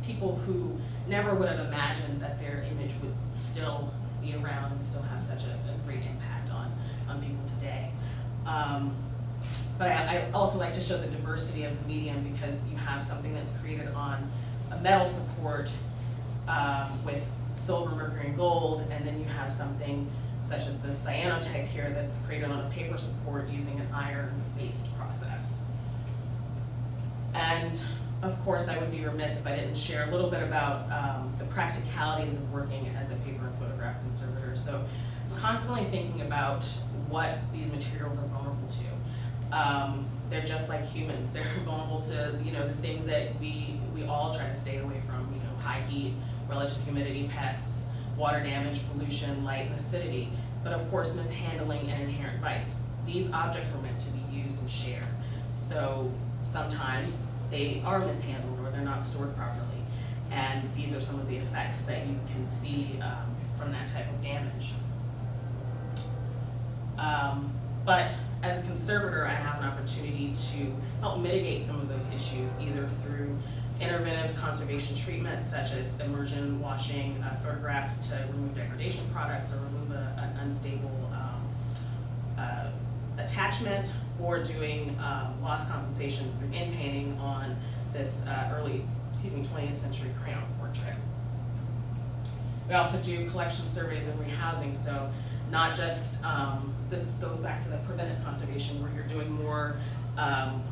people who never would have imagined that their image would still be around and still have such a, a great impact on, on people today. Um, but I, I also like to show the diversity of the medium because you have something that's created on a metal support um, with silver, mercury, and gold, and then you have something such as the cyanotype here that's created on a paper support using an iron-based process. And of course, I would be remiss if I didn't share a little bit about um, the practicalities of working as a paper and photograph conservator. So constantly thinking about what these materials are vulnerable to. Um, they're just like humans. They're vulnerable to, you know, the things that we, we all try to stay away from, you know, high heat, relative humidity, pests, water damage, pollution, light, and acidity. But of course, mishandling and inherent vice. These objects were meant to be used and shared. So sometimes they are mishandled or they're not stored properly. And these are some of the effects that you can see um, from that type of damage. Um, But as a conservator, I have an opportunity to help mitigate some of those issues, either through interventive conservation treatments such as immersion washing a photograph to remove degradation products or remove a- an unstable um, uh, attachment, or doing um, loss compensation through in-painting on this uh, early, excuse me, 20th century crayon portrait. We also do collection surveys and rehousing, so not just, um, this goes back to the preventive conservation where you're doing more, um,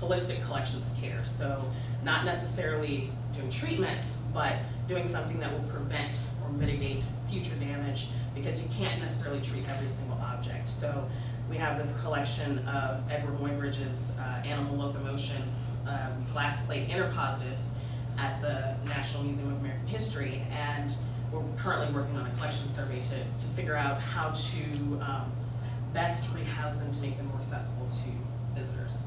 holistic collections care. So not necessarily doing treatments, but doing something that will prevent or mitigate future damage because you can't necessarily treat every single object. So we have this collection of Eadweard Muybridge's uh, animal locomotion um, glass plate interpositives at the National Museum of American History. And we're currently working on a collection survey to, to figure out how to um, best rehouse them to make them more accessible to visitors.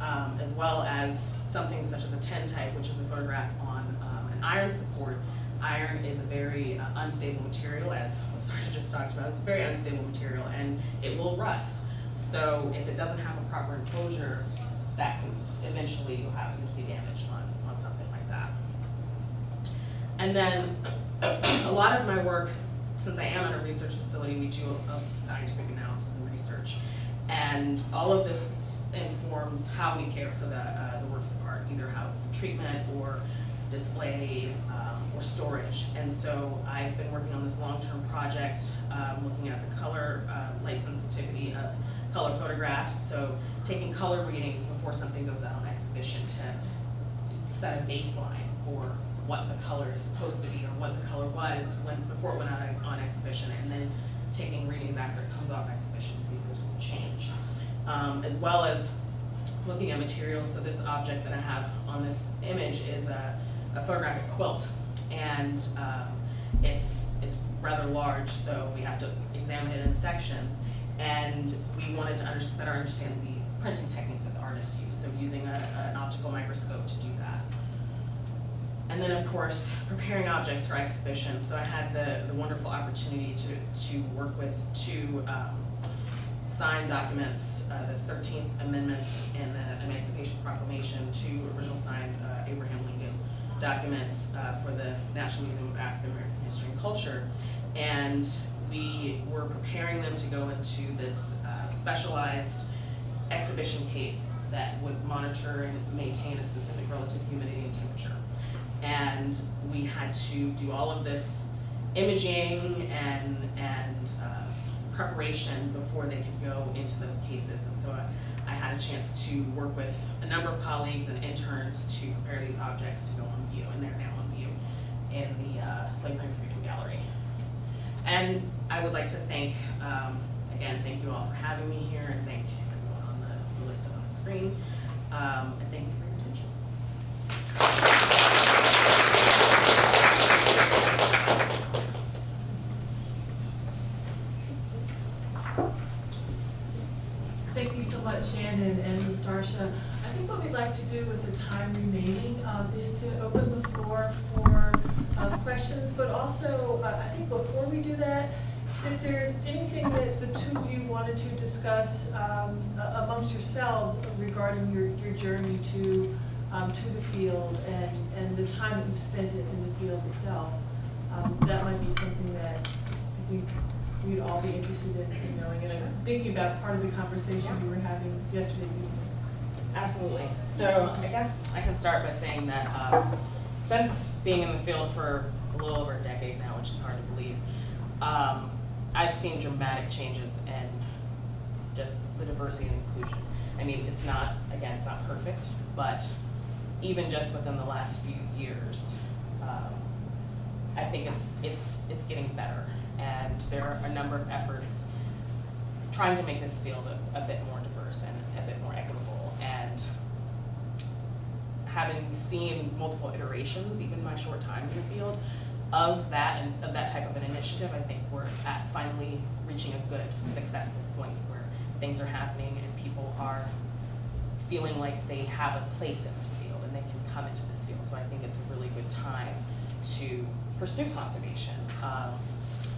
Um, as well as something such as a tintype, which is a photograph on um, an iron support. Iron is a very uh, unstable material, as Sarah just talked about. It's a very unstable material, and it will rust. So if it doesn't have a proper enclosure, that can, eventually you'll have, you'll see damage on, on something like that. And then, a lot of my work, since I am at a research facility, we do a scientific analysis and research. And all of this informs how we care for the, uh, the works of art, either how treatment or display, um, or storage. And so I've been working on this long-term project, um, looking at the color, uh, light sensitivity of color photographs. So taking color readings before something goes out on exhibition to set a baseline for what the color is supposed to be or what the color was when, before it went out on- on exhibition, and then taking readings after it comes off exhibition to see if there's any change. Um, as well as looking at materials, so this object that I have on this image is a, a photographic quilt. And, um, it's, it's rather large, so we have to examine it in sections. And we wanted to better understand the printing technique that the artists use, so using a, an optical microscope to do. And then, of course, preparing objects for exhibition. So I had the, the wonderful opportunity to, to work with two um, signed documents, uh, the Thirteenth Amendment and the Emancipation Proclamation, two original signed uh, Abraham Lincoln documents uh, for the National Museum of African American History and Culture. And we were preparing them to go into this uh, specialized exhibition case that would monitor and maintain a specific relative humidity and temperature. And we had to do all of this imaging and, and uh, preparation before they could go into those cases. And so I, I had a chance to work with a number of colleagues and interns to prepare these objects to go on view, and they're now on view in the uh, Slave Line Freedom Gallery. And I would like to thank, um, again, thank you all for having me here, and thank everyone on the- the list on the screen. Um, And thank you for your attention. Thank you so much, Shannon and Ms. I think what we'd like to do with the time remaining um, is to open the floor for uh, questions, but also, uh, I think before we do that, if there's anything that the two of you wanted to discuss um, amongst yourselves regarding your, your journey to, um, to the field and, and the time that you've spent in the field itself, um, that might be something that think we'd all be interested in in knowing. And thinking about part of the conversation we were having yesterday evening. Absolutely. So I guess I can start by saying that um, since being in the field for a little over a decade now, which is hard to believe, um, I've seen dramatic changes in just the diversity and inclusion. I mean, it's not, again, it's not perfect, but even just within the last few years, um, I think it's, it's, it's getting better. And there are a number of efforts trying to make this field a, a bit more diverse and a bit more equitable. And having seen multiple iterations, even my short time in the field, of that and of that type of an initiative, I think we're at finally reaching a good, successful point where things are happening and people are feeling like they have a place in this field and they can come into this field. So I think it's a really good time to pursue conservation. Um,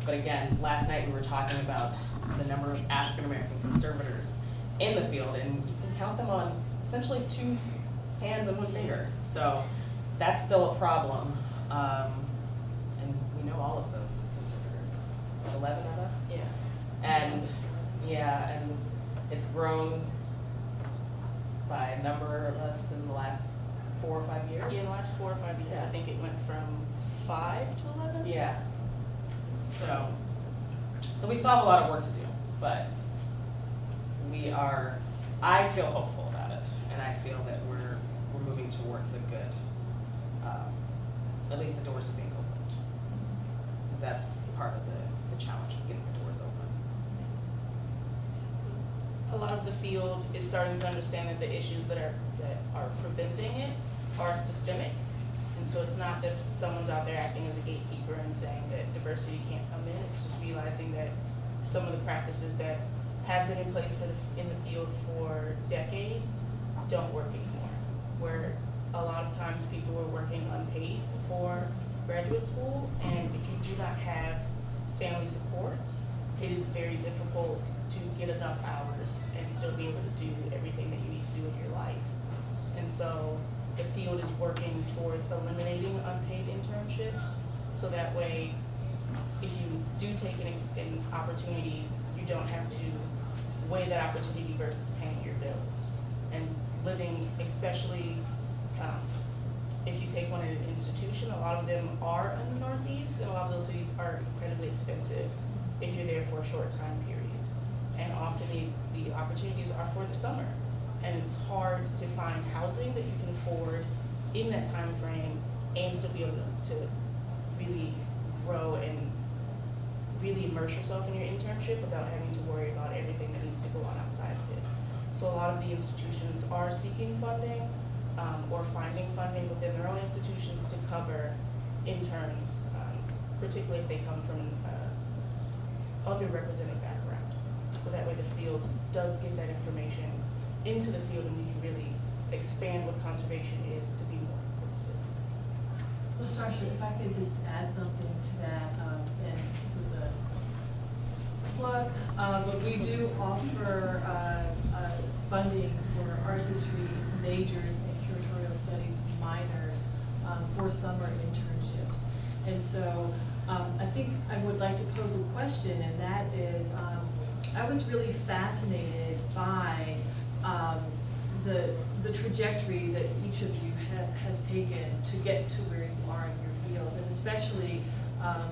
But again, last night we were talking about the number of African-American conservators in the field, and you can count them on essentially two hands and one finger. So that's still a problem. Um, And we know all of those conservators, eleven of us? Yeah. And, yeah, and it's grown by a number of us in the last four or five years. Yeah, in the last four or five years, I think it went from five to eleven? Yeah. So, so we still have a lot of work to do, but we are, I feel hopeful about it, and I feel that we're, we're moving towards a good, um, at least the doors are being opened. Because that's part of the, the challenge, is getting the doors open. a lot of the field is starting to understand that the issues that are, that are preventing it are systemic. And so it's not that someone's out there acting as a gatekeeper and saying that diversity can't come in, it's just realizing that some of the practices that have been in place the, in the field for decades don't work anymore. Where a lot of times people were working unpaid for graduate school, and if you do not have family support, it is very difficult to get enough hours and still be able to do everything that you need to do with your life. And so the field is working towards eliminating unpaid internships, so that way, if you do take an, an opportunity, you don't have to weigh that opportunity versus paying your bills. And living, especially, um, if you take one at an institution, a lot of them are in the Northeast, and a lot of those cities are incredibly expensive if you're there for a short time period. And often the, the opportunities are for the summer. And it's hard to find housing that you can afford in that time frame and still be able to, really grow and really immerse yourself in your internship without having to worry about everything that needs to go on outside of it. So a lot of the institutions are seeking funding, um, or finding funding within their own institutions to cover interns, um, particularly if they come from uh, underrepresented background. So that way the field does get that information into the field and we can really expand what conservation is to be more inclusive. Ms. LaStarsha, if I could just add something to that, um, and this is a plug, uh, but we do offer, uh, uh, funding for art history majors and curatorial studies minors, um, for summer internships. And so, um, I think I would like to pose a question, and that is, um, I was really fascinated by, um, the, the trajectory that each of you ha- has taken to get to where you are in your fields, and especially, um,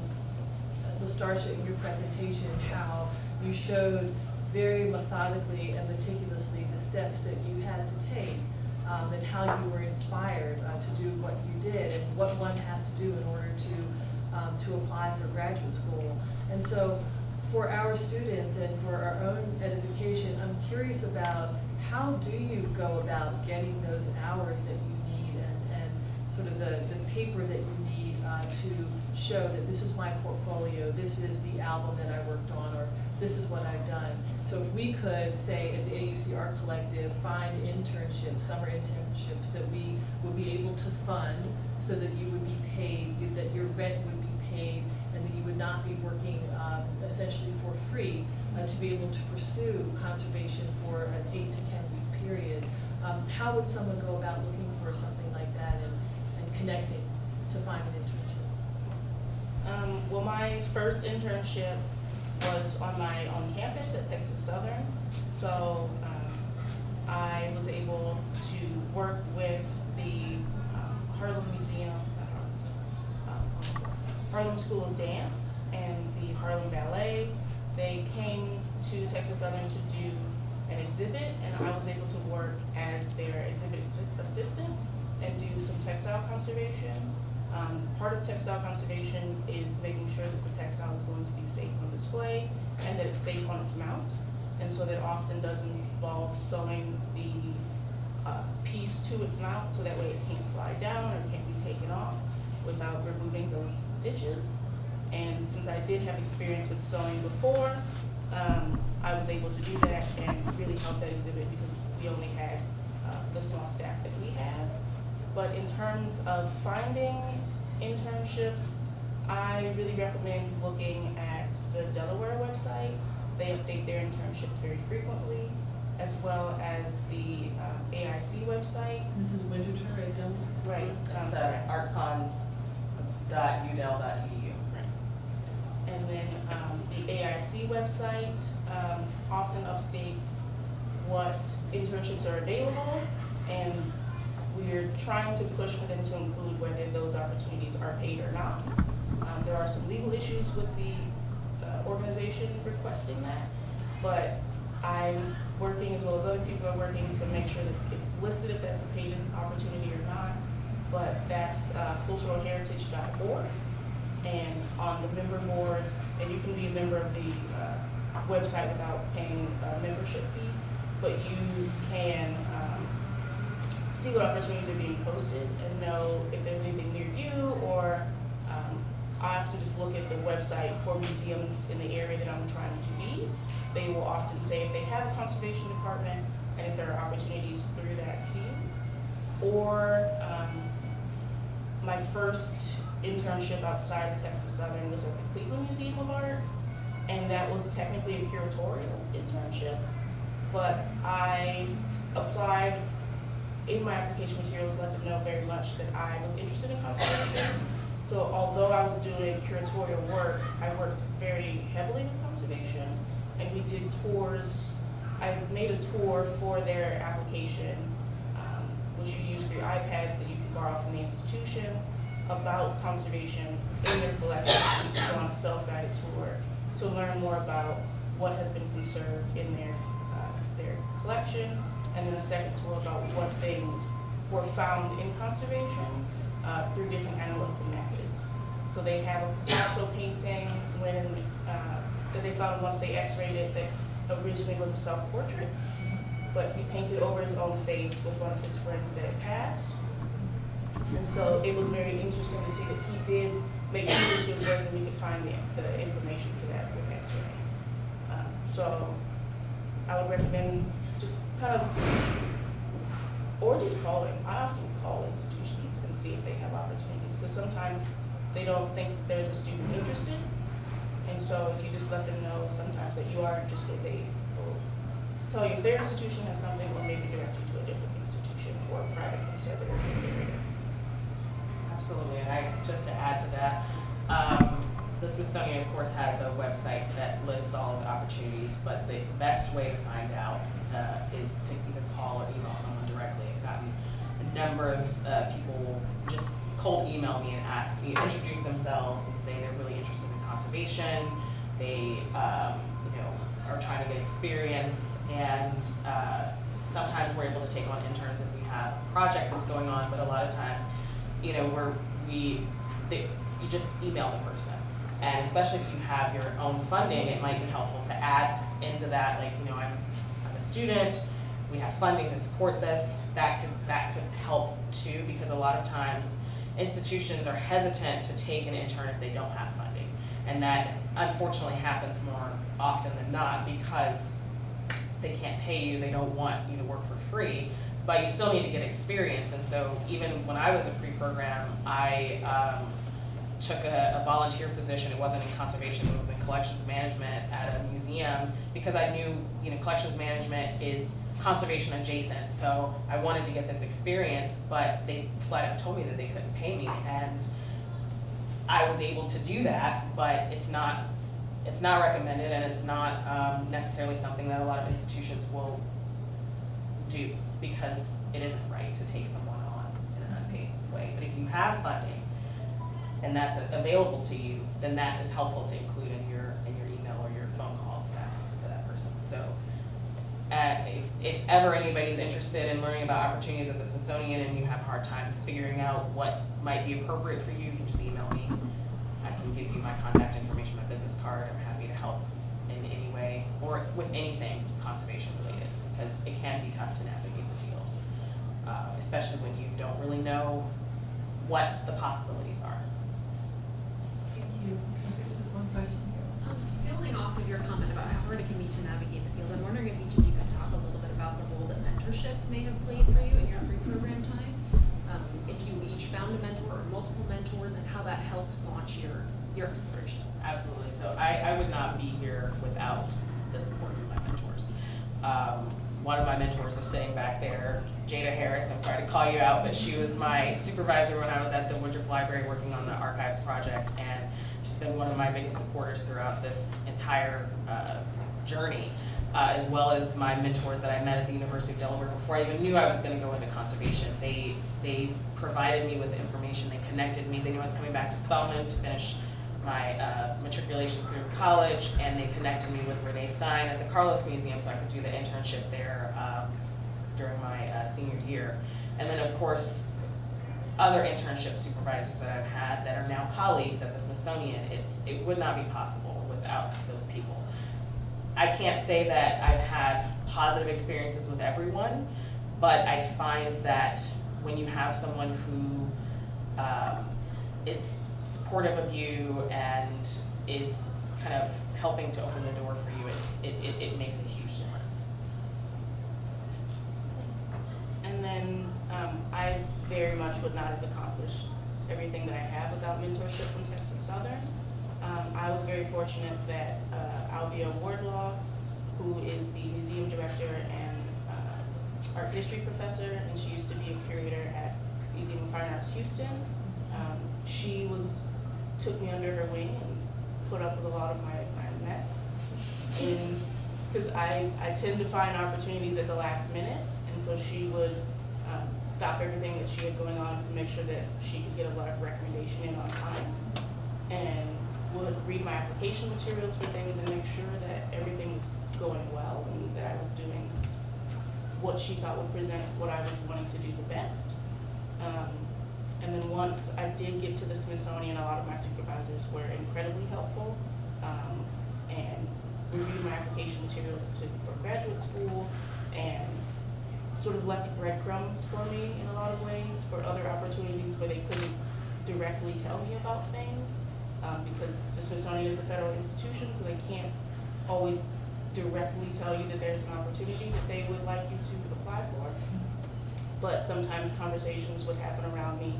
LaStarsha in your presentation, how you showed very methodically and meticulously the steps that you had to take, um, and how you were inspired uh, to do what you did, and what one has to do in order to, um, to apply for graduate school. And so, for our students and for our own edification, I'm curious about how do you go about getting those hours that you need and, and sort of the, the paper that you need uh, to show that this is my portfolio, this is the album that I worked on, or this is what I've done. So if we could, say, at the AUC Art Collective, find internships, summer internships that we would be able to fund so that you would be paid, that your rent would be paid, would not be working um, essentially for free, uh, to be able to pursue conservation for an eight to ten week period. Um, How would someone go about looking for something like that and, and connecting to find an internship? Um, well, my first internship was on my own campus at Texas Southern. So, um, I was able to work with the um, Harlem Museum, Harlem, um, Harlem School of Dance and the Harlem Ballet. They came to Texas Southern to do an exhibit, and I was able to work as their exhibit assistant and do some textile conservation. Um, part of textile conservation is making sure that the textile is going to be safe on display and that it's safe on its mount. And so that often doesn't involve sewing the uh, piece to its mount so that way it can't slide down or can't be taken off without removing those stitches. And since I did have experience with sewing before, um, I was able to do that and really help that exhibit because we only had uh, the small staff that we had. But in terms of finding internships, I really recommend looking at the Delaware website. They update their internships very frequently, as well as the uh, AIC website. Mrs. Winterton, right down there? Right. It's um, uh, artcons.udel.edu. And then um, the AIC website um, often updates what internships are available, and we're trying to push for them to include whether those opportunities are paid or not. Um, There are some legal issues with the uh, organization requesting that, but I'm working, as well as other people are working, to make sure that it's listed if that's a paid opportunity or not. But that's uh, culturalheritage.org and on the member boards, and you can be a member of the uh, website without paying a membership fee, but you can um, see what opportunities are being posted and know if there's anything near you, or um, I have to just look at the website for museums in the area that I'm trying to be. They will often say if they have a conservation department and if there are opportunities through that field. Or um, my first internship outside of Texas Southern was at the Cleveland Museum of Art, and that was technically a curatorial internship. But I applied in my application materials, let them know very much that I was interested in conservation. So although I was doing curatorial work, I worked very heavily with conservation, and we did tours. I made a tour for their application, um, which you use through iPads that you can borrow from the institution, about conservation in their collection. Can go on a self-guided tour to learn more about what has been conserved in their, uh, their collection, and then a second tour about what things were found in conservation uh, through different analytical methods. So they have a Picasso painting when, uh, that they found once they x-rayed it that originally was a self-portrait, but he painted over his own face with one of his friends that had passed. And so it was very interesting to see that he did make this was where we could find the, the information for that with X-ray. Um, So I would recommend just kind of, or just calling. I often call institutions and see if they have opportunities, because sometimes they don't think there's a student interested. And so if you just let them know sometimes that you are interested, they will tell you if their institution has something, or maybe direct you to a different institution or private the area. Absolutely, and I, just to add to that, um, the Smithsonian, of course, has a website that lists all of the opportunities, but the best way to find out, uh, is to either call or email someone directly. I've gotten a number of, uh, people just cold email me and ask me, introduce themselves and say they're really interested in conservation. They, um, you know, are trying to get experience and, uh, sometimes we're able to take on interns if we have a project that's going on, but a lot of times, you know, where we, they, you just email the person. And especially if you have your own funding, it might be helpful to add into that, like, you know, I'm, I'm a student, we have funding to support this, that could, that could help too, because a lot of times institutions are hesitant to take an intern if they don't have funding. And that unfortunately happens more often than not because they can't pay you, they don't want you to work for free, but you still need to get experience. And so even when I was a pre-program, I um, took a, a volunteer position, it wasn't in conservation, it was in collections management at a museum, because I knew, you know, collections management is conservation adjacent, so I wanted to get this experience, but they flat out told me that they couldn't pay me, and I was able to do that, but it's not, it's not recommended, and it's not um, necessarily something that a lot of institutions will do, because it isn't right to take someone on in an unpaid way. But if you have funding, and that's available to you, then that is helpful to include in your, in your email or your phone call to that, to that person. So, uh, if, if ever anybody's interested in learning about opportunities at the Smithsonian and you have a hard time figuring out what might be appropriate for you, you can just email me. I can give you my contact information, my business card, I'm happy to help in any way, or with anything conservation related, because it can be tough to navigate. Uh, especially when you don't really know what the possibilities are. Thank you. There's one question here. Um, Building off of your comment about how hard it can be to navigate the field, I'm wondering if each of you could talk a little bit about the role that mentorship may have played for you in your pre-program time. Um, If you each found a mentor or multiple mentors and how that helped launch your, your exploration. Absolutely. So I, I would not be here without the support of my mentors. Um, one of my mentors is sitting back there, Jada Harris. I'm sorry to call you out, but she was my supervisor when I was at the Woodruff Library working on the archives project, and she's been one of my biggest supporters throughout this entire uh, journey, uh, as well as my mentors that I met at the University of Delaware before I even knew I was going to go into conservation. They they provided me with information. They connected me. They knew I was coming back to Spelman to finish my uh, matriculation through college, and they connected me with Renee Stein at the Carlos Museum so I could do the internship there um, during my uh, senior year. And then, of course, other internship supervisors that I've had that are now colleagues at the Smithsonian, it's, it would not be possible without those people. I can't say that I've had positive experiences with everyone, but I find that when you have someone who um, is supportive of you and is kind of helping to open the door for you, it's, it, it, it makes a huge difference. And then um, I very much would not have accomplished everything that I have without mentorship from Texas Southern. Um, I was very fortunate that uh, Alvia Wardlaw, who is the museum director and uh, art history professor, and she used to be a curator at Museum of Fine Arts Houston, um, she was, took me under her wing and put up with a lot of my, my mess. Because I, I tend to find opportunities at the last minute, and so she would um, stop everything that she had going on to make sure that she could get a lot of recommendation in on time. And would read my application materials for things and make sure that everything was going well and that I was doing what she thought would present what I was wanting to do the best. Um, and then once I did get to the Smithsonian, a lot of my supervisors were incredibly helpful. Um, and reviewed my application materials to, for graduate school and sort of left breadcrumbs for me in a lot of ways for other opportunities where they couldn't directly tell me about things, um, because the Smithsonian is a federal institution, so they can't always directly tell you that there's an opportunity that they would like you to apply for. But sometimes conversations would happen around me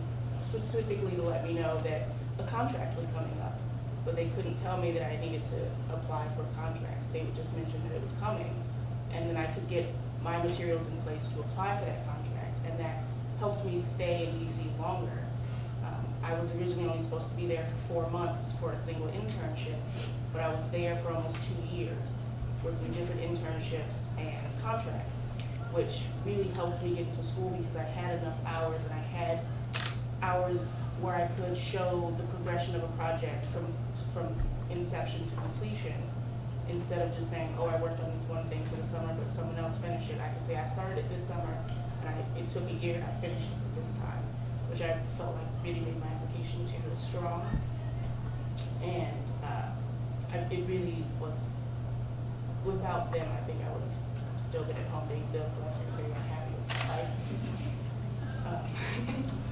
specifically to let me know that a contract was coming up. But they couldn't tell me that I needed to apply for a contract. They would just mention that it was coming. And then I could get my materials in place to apply for that contract. And that helped me stay in DC longer. Um, I was originally only supposed to be there for four months for a single internship, but I was there for almost two years, working different internships and contracts, which really helped me get into school because I had enough hours and I had hours where I could show the progression of a project from, from inception to completion. Instead of just saying, oh, I worked on this one thing for the summer, but someone else finished it. I could say, I started it this summer, and I, it took a year, I finished it this time, which I felt like really made my application material strong. And, uh, I, it really was, without them, I think I would have still been at home being but I'm very unhappy with my life. Um,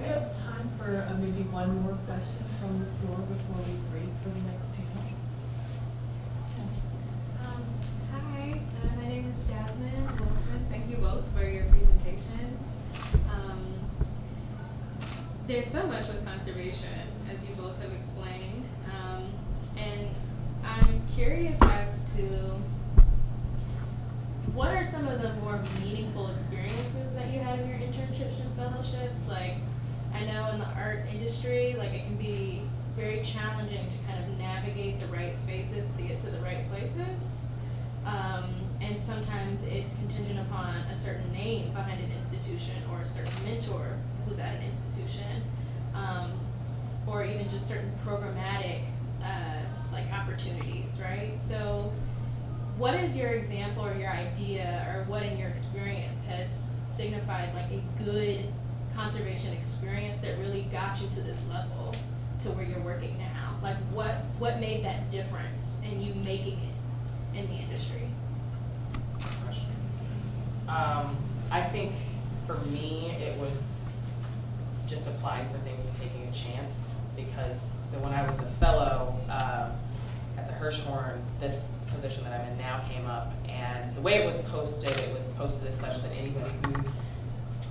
We have time for uh, maybe one more question from the floor before we break for the next panel. Um, Hi, uh, my name is Jasmine Wilson. Thank you both for your presentations. Um, There's so much with conservation, as you both have explained. Um, And I'm curious as to what are some of the more meaningful experiences that you had in your internships and fellowships? Like, I know in the art industry, like it can be very challenging to kind of navigate the right spaces to get to the right places. Um, and sometimes it's contingent upon a certain name behind an institution or a certain mentor who's at an institution. Um, or even just certain programmatic, uh, like opportunities, right? So, what is your example or your idea or what in your experience has signified like a good conservation experience that really got you to this level to where you're working now? Like what what made that difference in you making it in the industry? Um, I think for me, it was just applying for things and taking a chance because, so when I was a fellow, um, at the Hirshhorn, this position that I'm in now came up and the way it was posted, it was posted as such that anybody who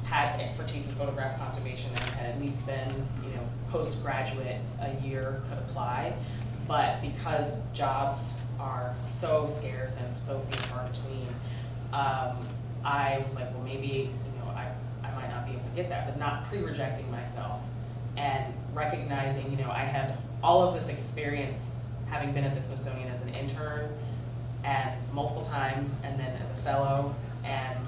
had expertise in photograph conservation and had at least been, you know, postgraduate a year could apply. But because jobs are so scarce and so few and far between, um, I was like, well, maybe, you know, I, I might not be able to get that, but not pre-rejecting myself and recognizing, you know, I had all of this experience having been at the Smithsonian as an intern and multiple times and then as a fellow and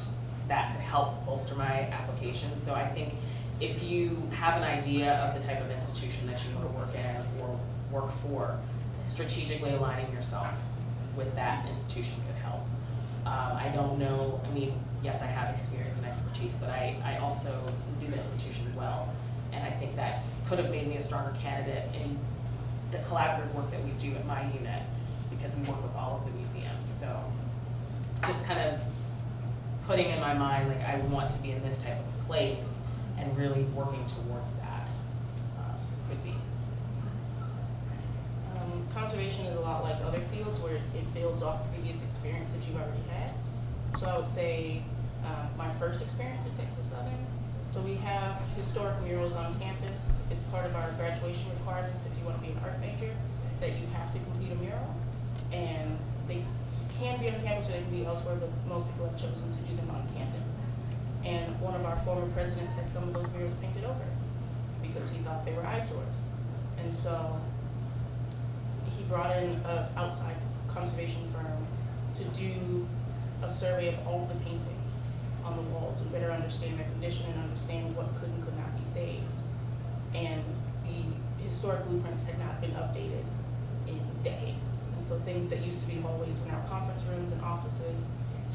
that could help bolster my application. So I think if you have an idea of the type of institution that you want to work in or work for, strategically aligning yourself with that institution could help. Um, I don't know, I mean, yes, I have experience and expertise, but I, I also knew the institution well. And I think that could have made me a stronger candidate in the collaborative work that we do at my unit because we work with all of the museums. So just kind of putting in my mind, like, I want to be in this type of place and really working towards that uh, could be. Um, conservation is a lot like other fields where it builds off previous experience that you've already had. So I would say, uh, my first experience at Texas Southern, so we have historic murals on campus. It's part of our graduation requirements if you want to be an art major, that you have to complete a mural. And they can be on campus or they can be elsewhere, but most people have chosen to do them on campus. And one of our former presidents had some of those murals painted over because he thought they were eyesores. And so he brought in an outside conservation firm to do a survey of all the paintings on the walls and better understand their condition and understand what could and could not be saved. And the historic blueprints had not been updated in decades. So things that used to be hallways were now conference rooms and offices.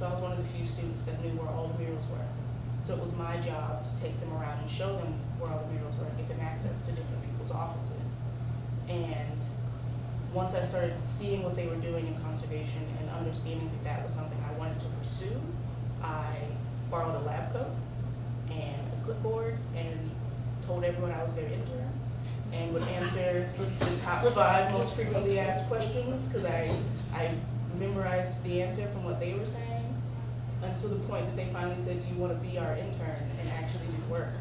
So I was one of the few students that knew where all the murals were. So it was my job to take them around and show them where all the murals were and give them access to different people's offices. And once I started seeing what they were doing in conservation and understanding that that was something I wanted to pursue, I borrowed a lab coat and a clipboard and told everyone I was their intern and would answer the top five most frequently asked questions because I, I memorized the answer from what they were saying until the point that they finally said, do you want to be our intern and actually do work?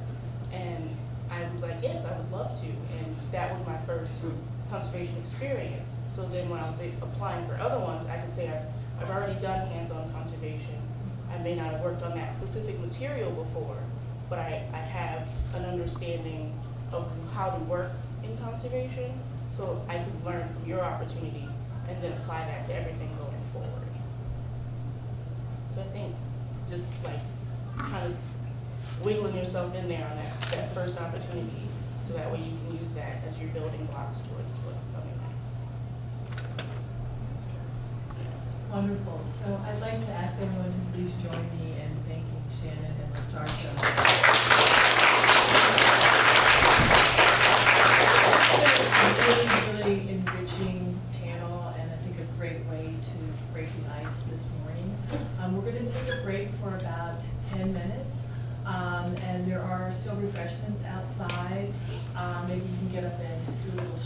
And I was like, yes, I would love to. And that was my first conservation experience. So then when I was applying for other ones, I could say I've, I've already done hands-on conservation. I may not have worked on that specific material before, but I, I have an understanding of how to work in conservation. So I could learn from your opportunity and then apply that to everything going forward. So I think just like kind of wiggling yourself in there on that, that first opportunity, so that way you can use that as your building blocks towards what's coming next. Wonderful. So I'd like to ask everyone to please join me in thanking Shannon and the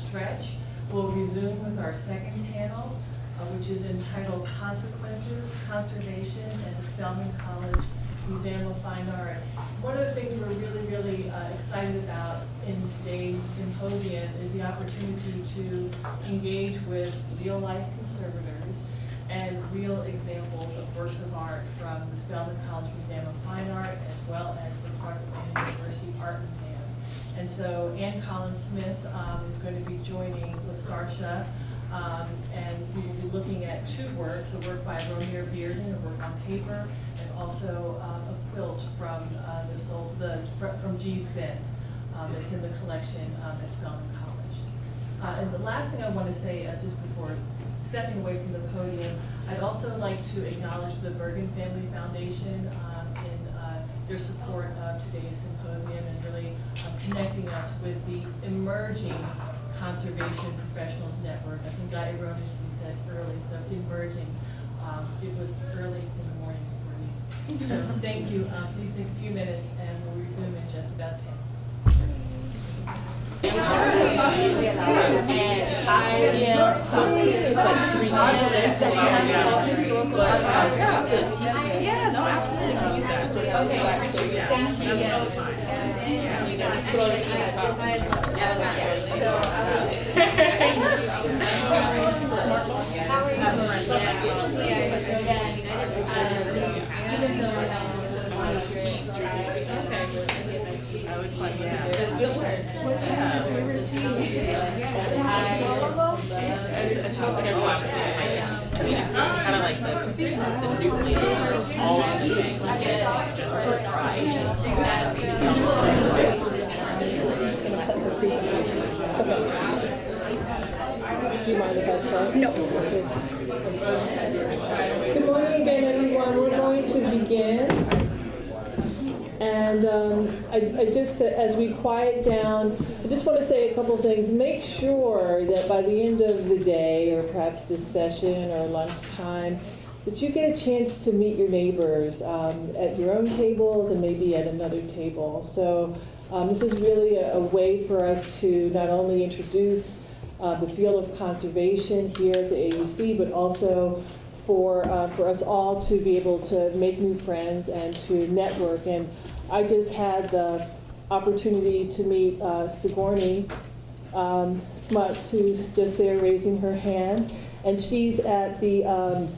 stretch. We'll resume with our second panel, uh, which is entitled Consequences, Conservation at the Spelman College Museum of Fine Art. One of the things we're really, really uh, excited about in today's symposium is the opportunity to engage with real-life conservators and real examples of works of art from the Spelman College Museum of Fine Art as well as the Clark Atlanta University Art Museum. And so Ann Collins Smith um, is going to be joining LaStarsha, um, and we will be looking at two works, a work by Romare Bearden, a work on paper, and also um, a quilt from uh, the, Sol- the, from Gee's Bend um, that's in the collection um, at Spelman College. Uh, And the last thing I want to say, uh, just before stepping away from the podium, I'd also like to acknowledge the Bergen Family Foundation um, in uh, their support of today's symposium um, connecting us with the emerging conservation professionals network. I think I erroneously said early, so emerging. Um, It was early in the morning for me. So thank you. Uh, Please take a few minutes and we'll resume in just about 10. Yeah, no, absolutely, can use that sort of. Okay, Kind of like the, the nucleus, all of like the things, just try. Do you mind if I start? No. Good morning again, everyone. We're going to begin. And um, I, I just, as we quiet down, I just want to say a couple things. Make sure that by the end of the day, or perhaps this session or lunchtime, that you get a chance to meet your neighbors um, at your own tables and maybe at another table. So um, this is really a, a way for us to not only introduce uh, the field of conservation here at the AUC, but also for, uh, for us all to be able to make new friends and to network. And I just had the opportunity to meet uh, Sigourney um, Smuts, who's just there raising her hand. And she's at the, um,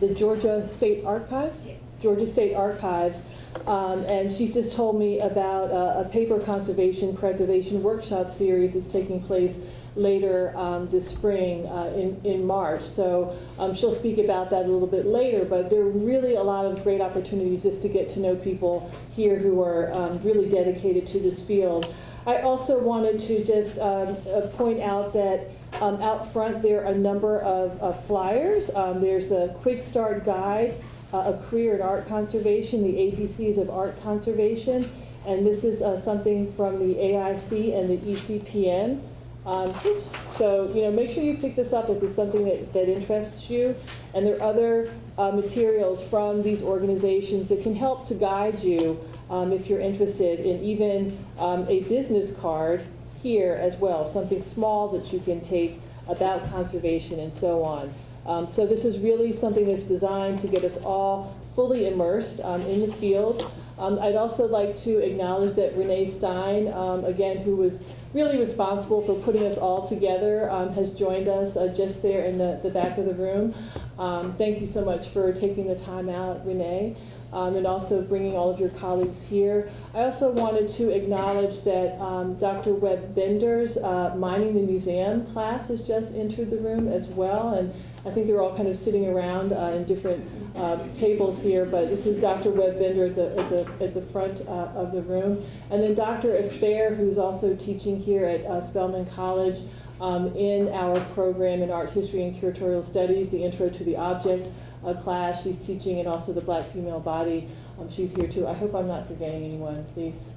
the Georgia State Archives? Georgia State Archives. Um, and she's just told me about a, a paper conservation preservation workshop series that's taking place later um, this spring uh, in, in March. So um, she'll speak about that a little bit later, but there are really a lot of great opportunities just to get to know people here who are um, really dedicated to this field. I also wanted to just um, uh, point out that um, out front there are a number of, of flyers. Um, there's the Quick Start Guide, uh, a career in art conservation, the ABCs of art conservation. And this is uh, something from the AIC and the ECPN. Um, oops. So, you know, make sure you pick this up if it's something that, that interests you. And there are other uh, materials from these organizations that can help to guide you um, if you're interested in even um, a business card here as well, something small that you can take about conservation and so on. Um, So this is really something that's designed to get us all fully immersed um, in the field. Um, I'd also like to acknowledge that Renee Stein, um, again, who was really responsible for putting us all together, um, has joined us uh, just there in the, the back of the room. Um, Thank you so much for taking the time out, Renee, um, and also bringing all of your colleagues here. I also wanted to acknowledge that um, Dr. Webb Bender's uh, Mining the Museum class has just entered the room as well, and I think they're all kind of sitting around uh, in different uh, tables here, but this is Dr. Webb Bender at the, at the, at the front uh, of the room. And then Dr. Esper, who's also teaching here at uh, Spelman College um, in our program in Art History and Curatorial Studies, the Intro to the Object uh, class. She's teaching, and also the Black Female Body. Um, she's here too. I hope I'm not forgetting anyone, please.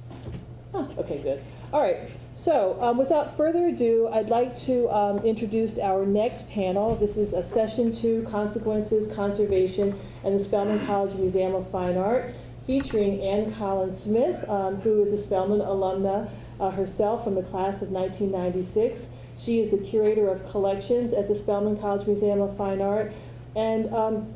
Huh, okay, good. All right. So, um, without further ado, I'd like to um, introduce our next panel. This is a session two, Consequences, Conservation, and the Spelman College Museum of Fine Art, featuring Ann Collins Smith, um, who is a Spelman alumna uh, herself from the class of 1996. She is the curator of collections at the Spelman College Museum of Fine Art. And um,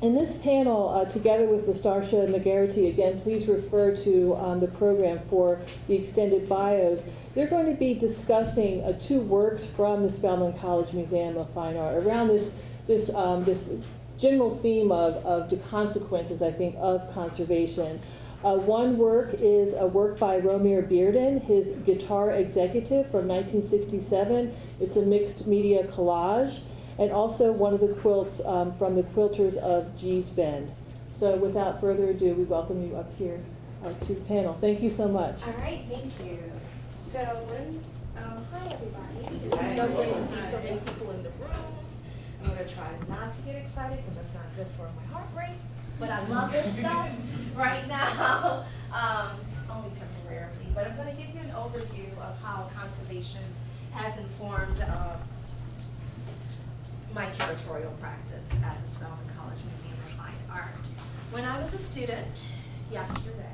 in this panel, uh, together with LaStarsha McGarity, again, please refer to um, the program for the extended bios. They're going to be discussing uh, two works from the Spelman College Museum of Fine Art around this, this, um, this general theme of, of the consequences, I think, of conservation. Uh, one work is a work by Romare Bearden, his Guitar Executive from 1967. It's a mixed media collage and also one of the quilts um, from the quilters of Gee's Bend. So without further ado, we welcome you up here uh, to the panel. Thank you so much. All right, thank you. So, um, hi, everybody. It's so great to see so many people in the room. I'm gonna try not to get excited because that's not good for my heart rate, but I love this stuff right now, um, only temporarily. But I'm gonna give you an overview of how conservation has informed, uh, my curatorial practice at the Spelman College Museum of Fine Art. When I was a student, yesterday,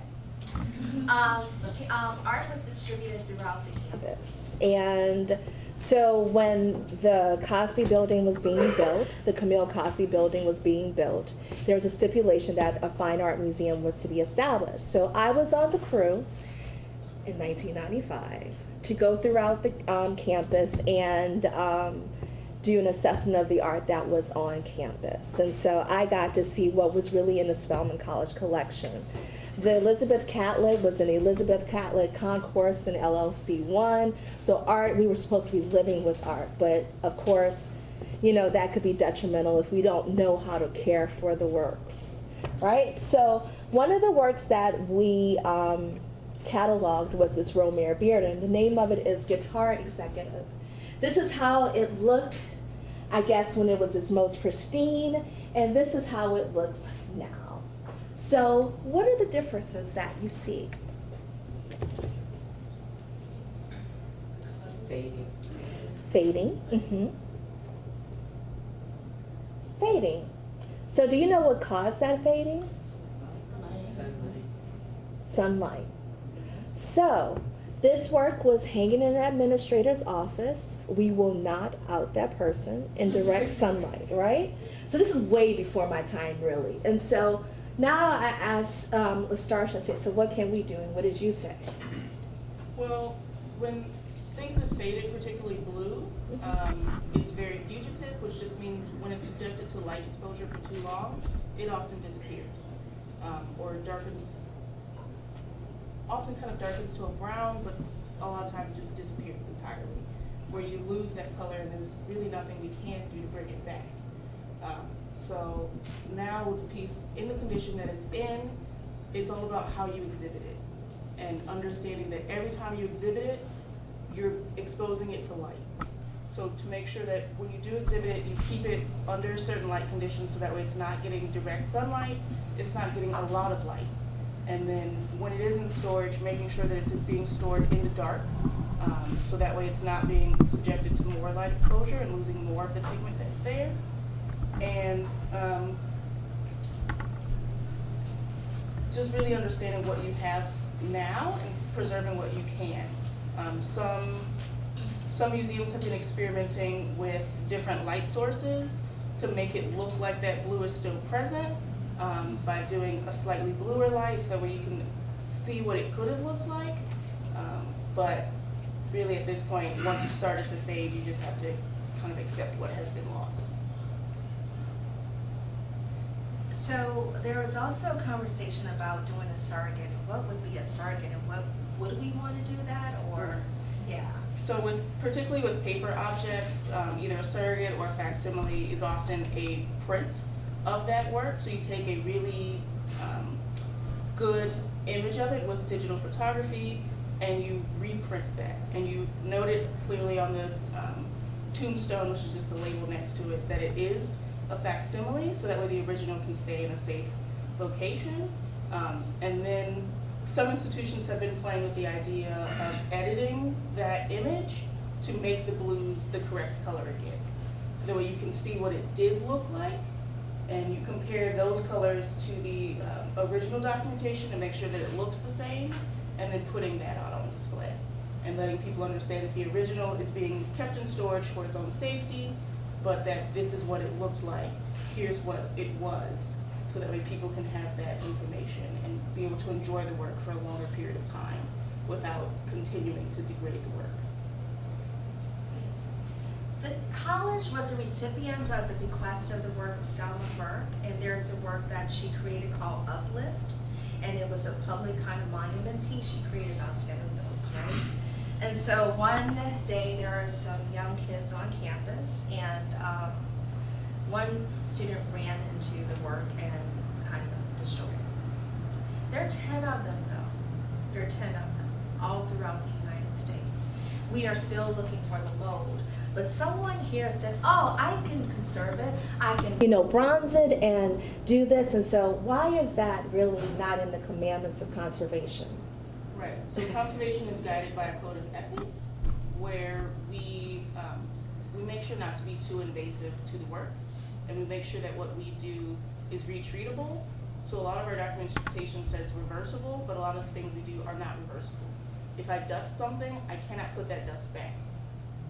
um, um, art was distributed throughout the campus. And so when the Cosby Building was being built, the Camille Cosby Building was being built, there was a stipulation that a fine art museum was to be established. So I was on the crew in 1995 to go throughout the um, campus and um, do an assessment of the art that was on campus. And so I got to see what was really in the Spelman College collection. The Elizabeth Catlett was an Elizabeth Catlett concourse in LLC one. So art, we were supposed to be living with art, but of course, you know, that could be detrimental if we don't know how to care for the works, right? So one of the works that we um, cataloged was this Romare Bearden. The name of it is Guitar Executive. This is how it looked, I guess, when it was its most pristine, and this is how it looks now. So what are the differences that you see? Fading. Fading. Mm-hmm. Fading. So do you know what caused that fading? Sunlight. So this work was hanging in an administrator's office. We will not out that person in direct sunlight, right? So this is way before my time, really. And so now I asked um, LaStarsha, I said, so what can we do? And what did you say? Well, when things have faded, particularly blue, um, it's very fugitive, which just means when it's subjected to light exposure for too long, it often disappears. Um, or darkens, often kind of darkens to a brown, but a lot of times just disappears entirely. Where you lose that color and there's really nothing we can do to bring it back. Um, so now with the piece in the condition that it's in, it's all about how you exhibit it and understanding that every time you exhibit it, you're exposing it to light. So to make sure that when you do exhibit it, you keep it under certain light conditions so that way it's not getting direct sunlight, it's not getting a lot of light. And then when it is in storage, making sure that it's being stored in the dark, um, so that way it's not being subjected to more light exposure and losing more of the pigment that's there. And um, just really understanding what you have now and preserving what you can. Um, some, some museums have been experimenting with different light sources to make it look like that blue is still present um, by doing a slightly bluer light so that way you can see what it could have looked like. Um, but really at this point, once it started to fade, you just have to kind of accept what has been lost. So there was also a conversation about doing a surrogate. What would be a surrogate and what, would we want to do that or, yeah? So with, particularly with paper objects, um, either a surrogate or a facsimile is often a print of that work. So you take a really um, good image of it with digital photography and you reprint that. And you note it clearly on the um, tombstone, which is just the label next to it, that it is a facsimile, so that way the original can stay in a safe location. Um, and then some institutions have been playing with the idea of editing that image to make the blues the correct color again. So that way you can see what it did look like, and you compare those colors to the uh, original documentation to make sure that it looks the same, and then putting that out on display. And letting people understand that the original is being kept in storage for its own safety, but that this is what it looked like, here's what it was, so that way people can have that information and be able to enjoy the work for a longer period of time without continuing to degrade the work. The college was a recipient of the bequest of the work of Selma Burke, and there's a work that she created called Uplift, and it was a public kind of monument piece. She created about ten of those, right? And so one day there are some young kids on campus, and um, one student ran into the work and kind of destroyed it. There are ten of them, though. There are ten of them, all throughout the United States. We are still looking for the mold. But someone here said, oh, I can conserve it, I can, you know, bronze it and do this, and so why is that really not in the commandments of conservation? Right, so conservation is guided by a code of ethics where we, um, we make sure not to be too invasive to the works. And we make sure that what we do is retreatable. So a lot of our documentation says reversible, but a lot of the things we do are not reversible. If I dust something, I cannot put that dust back.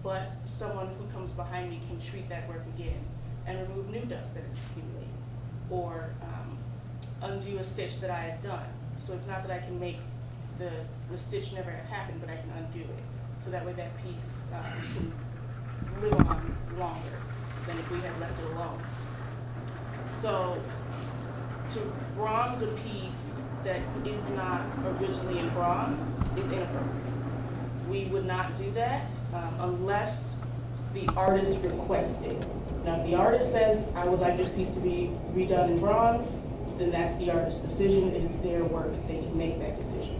But someone who comes behind me can treat that work again and remove new dust that has accumulated. Or um, undo a stitch that I have done. So it's not that I can make the, the stitch never have happened, but I can undo it. So that way that piece uh, can live on longer than if we had left it alone. So to bronze a piece that is not originally in bronze is inappropriate. We would not do that um, unless the artist requested. Now, if the artist says, I would like this piece to be redone in bronze, then that's the artist's decision. It is their work. They can make that decision.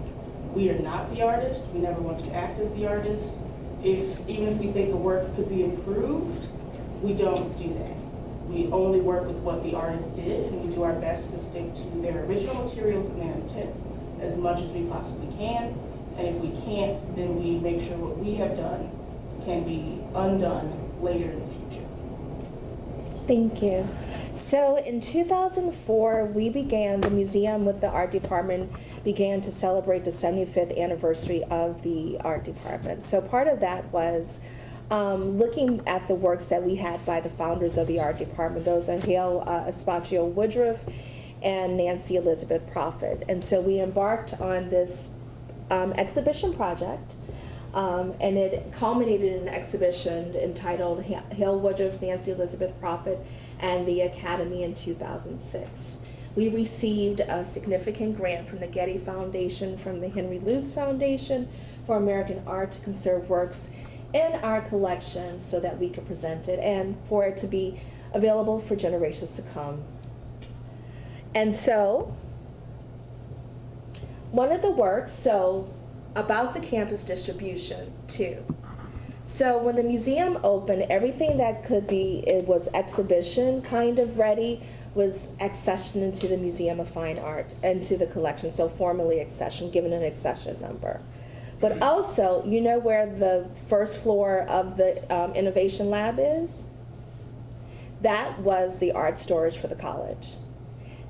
We are not the artist. We never want to act as the artist. If, even if we think the work could be improved, we don't do that. We only work with what the artist did, and we do our best to stick to their original materials and their intent as much as we possibly can. And if we can't, then we make sure what we have done can be undone later in the future. Thank you. So in 2004, we began, the museum with the art department began to celebrate the 75th anniversary of the art department. So part of that was um, looking at the works that we had by the founders of the art department. Those are Hale uh, Aspacio Woodruff and Nancy Elizabeth Prophet. And so we embarked on this um, exhibition project. Um, and it culminated in an exhibition entitled Hale Woodruff, Nancy Elizabeth Prophet, and the Academy in 2006. We received a significant grant from the Getty Foundation, from the Henry Luce Foundation for American Art to conserve works in our collection so that we could present it and for it to be available for generations to come. And so, one of the works, so about the campus distribution too. So when the museum opened, everything that could be, it was exhibition kind of ready, was accessioned into the Museum of Fine Art, into the collection, so formally accession, given an accession number. But also, you know where the first floor of the um, Innovation Lab is? That was the art storage for the college.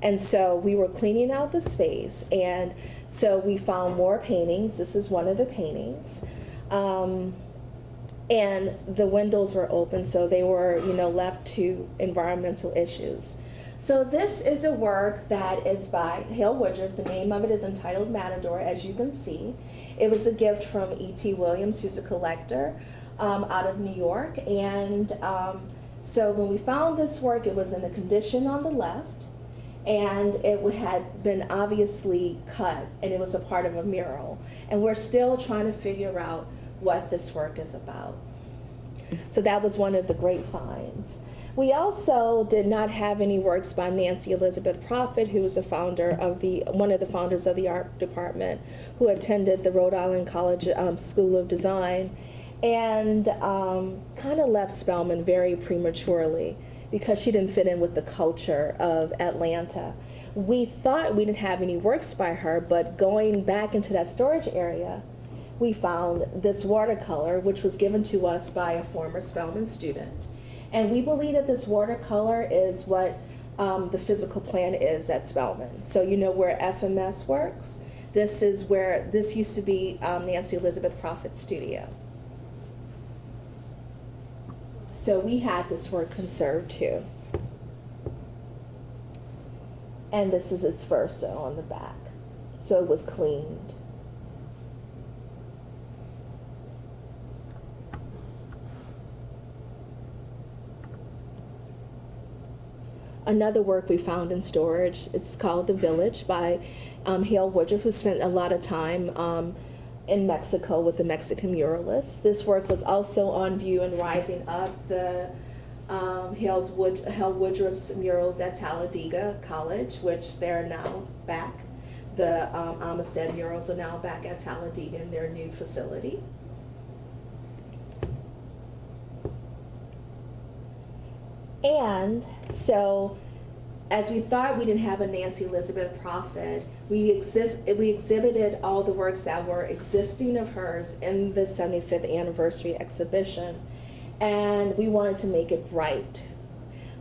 And so we were cleaning out the space, and so we found more paintings. This is one of the paintings. Um, and the windows were open, so they were, you know, left to environmental issues. So this is a work that is by Hale Woodruff. The name of it is entitled Matador, as you can see. It was a gift from E.T. Williams, who's a collector um, out of New York. And um, so when we found this work, it was in the condition on the left, and it had been obviously cut, and it was a part of a mural. And we're still trying to figure out what this work is about. So that was one of the great finds. We also did not have any works by Nancy Elizabeth Prophet, who was a founder of the, one of the founders of the art department, who attended the Rhode Island College um, School of Design, and um, kind of left Spelman very prematurely because she didn't fit in with the culture of Atlanta. We thought we didn't have any works by her, but going back into that storage area, we found this watercolor, which was given to us by a former Spelman student. And we believe that this watercolor is what um, the physical plan is at Spelman. So you know where FMS works? This is where, this used to be um, Nancy Elizabeth Prophet's studio. So we had this work conserved too. And this is its verso on the back. So it was cleaned. another work we found in storage. It's called The Village by um, Hale Woodruff, who spent a lot of time um, in Mexico with the Mexican muralists. This work was also on view in Rising Up, the um, Hale's Wood, Hale Woodruff's murals at Talladega College, which they're now back. The um, Amistad murals are now back at Talladega in their new facility. And so, as we thought we didn't have a Nancy Elizabeth Prophet, we, exist, we exhibited all the works that were existing of hers in the 75th anniversary exhibition. And we wanted to make it right,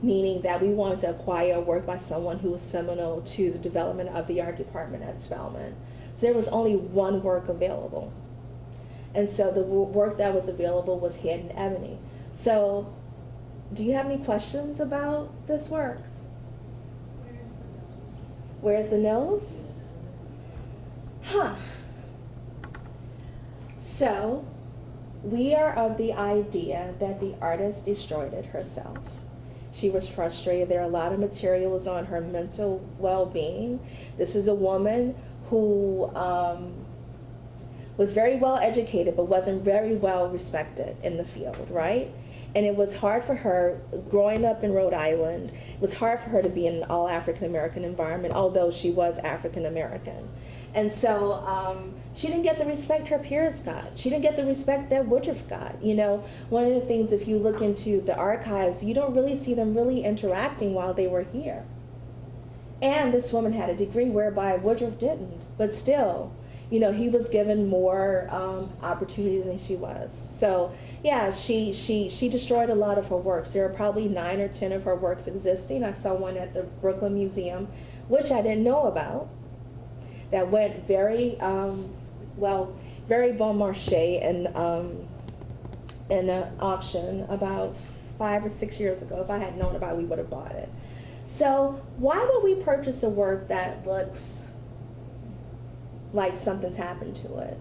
meaning that we wanted to acquire a work by someone who was seminal to the development of the art department at Spelman. So there was only one work available. And so the work that was available was Head in Ebony. So do you have any questions about this work? Where's the nose? Huh. So, we are of the idea that the artist destroyed it herself. She was frustrated. There are a lot of materials on her mental well being. This is a woman who um, was very well educated but wasn't very well respected in the field, right? And it was hard for her, growing up in Rhode Island, it was hard for her to be in an all African American environment, although she was African American. And so um, she didn't get the respect her peers got. She didn't get the respect that Woodruff got. You know, one of the things, if you look into the archives, you don't really see them really interacting while they were here. And this woman had a degree whereby Woodruff didn't, but still, you know, he was given more um, opportunity than she was. So yeah, she she she destroyed a lot of her works. There are probably nine or ten of her works existing. I saw one at the Brooklyn Museum, which I didn't know about. That went very um, well, very bon marché and um, in an auction about five or six years ago. If I had known about it, we would have bought it. So why would we purchase a work that looks like something's happened to it.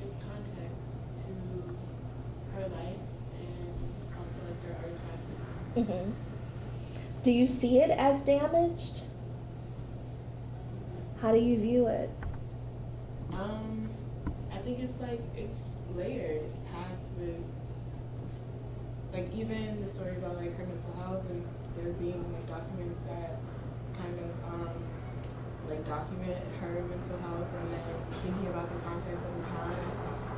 gives context to her life and also like her artist practice. Mm-hmm. Do you see it as damaged? How do you view it? Um, I think it's like it's layered, it's packed with like even the story about like her mental health and there being like documents that kind of um, like document her mental health and then thinking about the context of the time,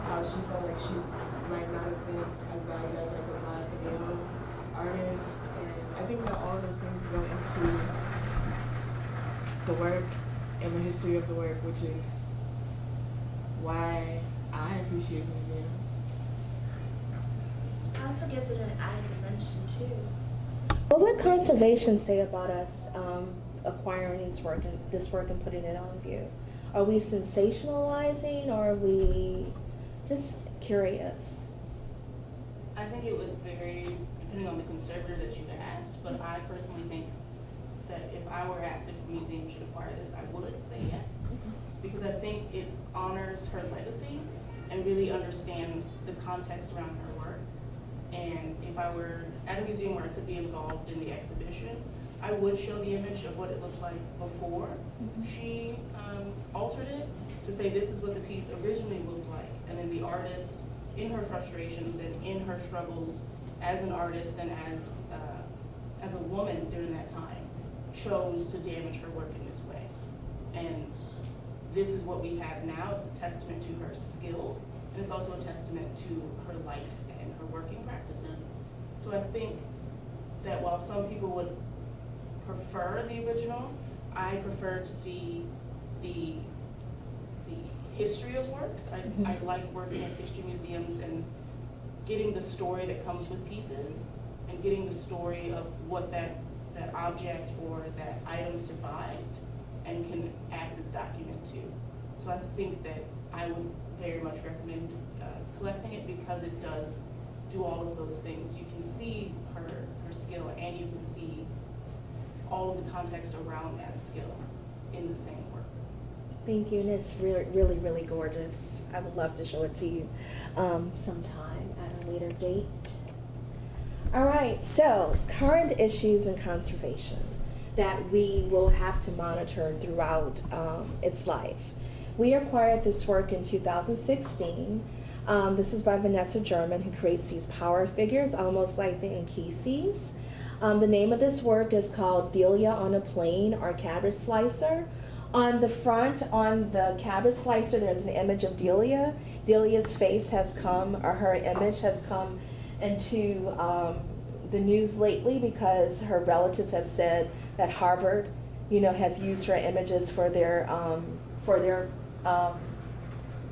how she felt like she might not have been as valued as like a black male artist. And I think that all those things go into the work and the history of the work, which is why I appreciate museums. It Also gives it an added dimension too. What would conservation say about us um, acquiring this work and this work and putting it on view? Are we sensationalizing or are we just curious? I think it would vary depending on the conservator that you asked, but I personally think that if I were asked if a museum should acquire this, I would say yes. Mm-hmm. Because I think it honors her legacy and really understands the context around her work. And if I were at a museum where I could be involved in the exhibition, I would show the image of what it looked like before she um, altered it to say this is what the piece originally looked like. And then the artist, in her frustrations and in her struggles as an artist and as, uh, as a woman during that time, chose to damage her work in this way. And this is what we have now. It's a testament to her skill, and it's also a testament to her life and her working practices. So I think that while some people would prefer the original, I prefer to see the, the history of works. I, I like working at history museums and getting the story that comes with pieces and getting the story of what that, that object or that item survived and can act as document too. So I think that I would very much recommend uh, collecting it because it does do all of those things. You can see her, her skill and you can see all of the context around that skill in the same work. Thank you, and it's really, really, really gorgeous. I would love to show it to you um, sometime at a later date. All right, so current issues in conservation that we will have to monitor throughout um, its life. We acquired this work in 2016. Um, this is by Vanessa German, who creates these power figures, almost like the Nkisis. Um, the name of this work is called Delia on a Plane or Cabbage Slicer. On the front, on the cabbage slicer, there's an image of Delia. Delia's face has come, or her image has come into um, the news lately because her relatives have said that Harvard, you know, has used her images for their um, for their um,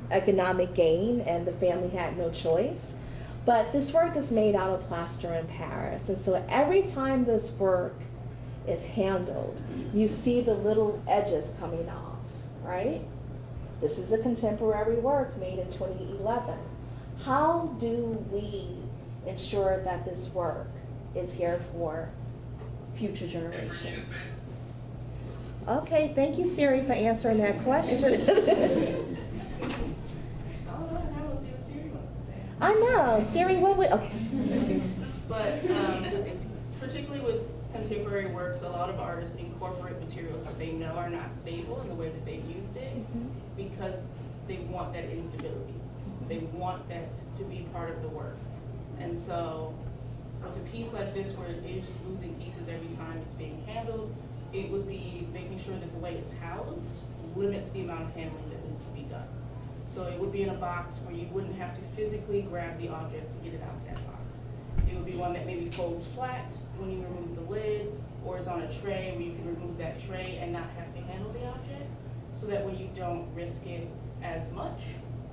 economic gain, and the family had no choice. But this work is made out of plaster of Paris, and so every time this work is handled, you see the little edges coming off, right? This is a contemporary work made in 2011. How do we ensure that this work is here for future generations? Okay, thank you, Siri, for answering that question. I don't know, I don't see what Siri wants to say. I know, Siri, what would, okay. But um, particularly with contemporary works, a lot of artists incorporate materials that they know are not stable in the way that they've used it because they want that instability. They want that to be part of the work. And so with a piece like this where it is losing pieces every time it's being handled, it would be making sure that the way it's housed limits the amount of handling that needs to be done. So it would be in a box where you wouldn't have to physically grab the object to get it out of that box. It would be one that maybe folds flat when you remove the lid, or is on a tray where you can remove that tray and not have to handle the object, so that way you don't risk it as much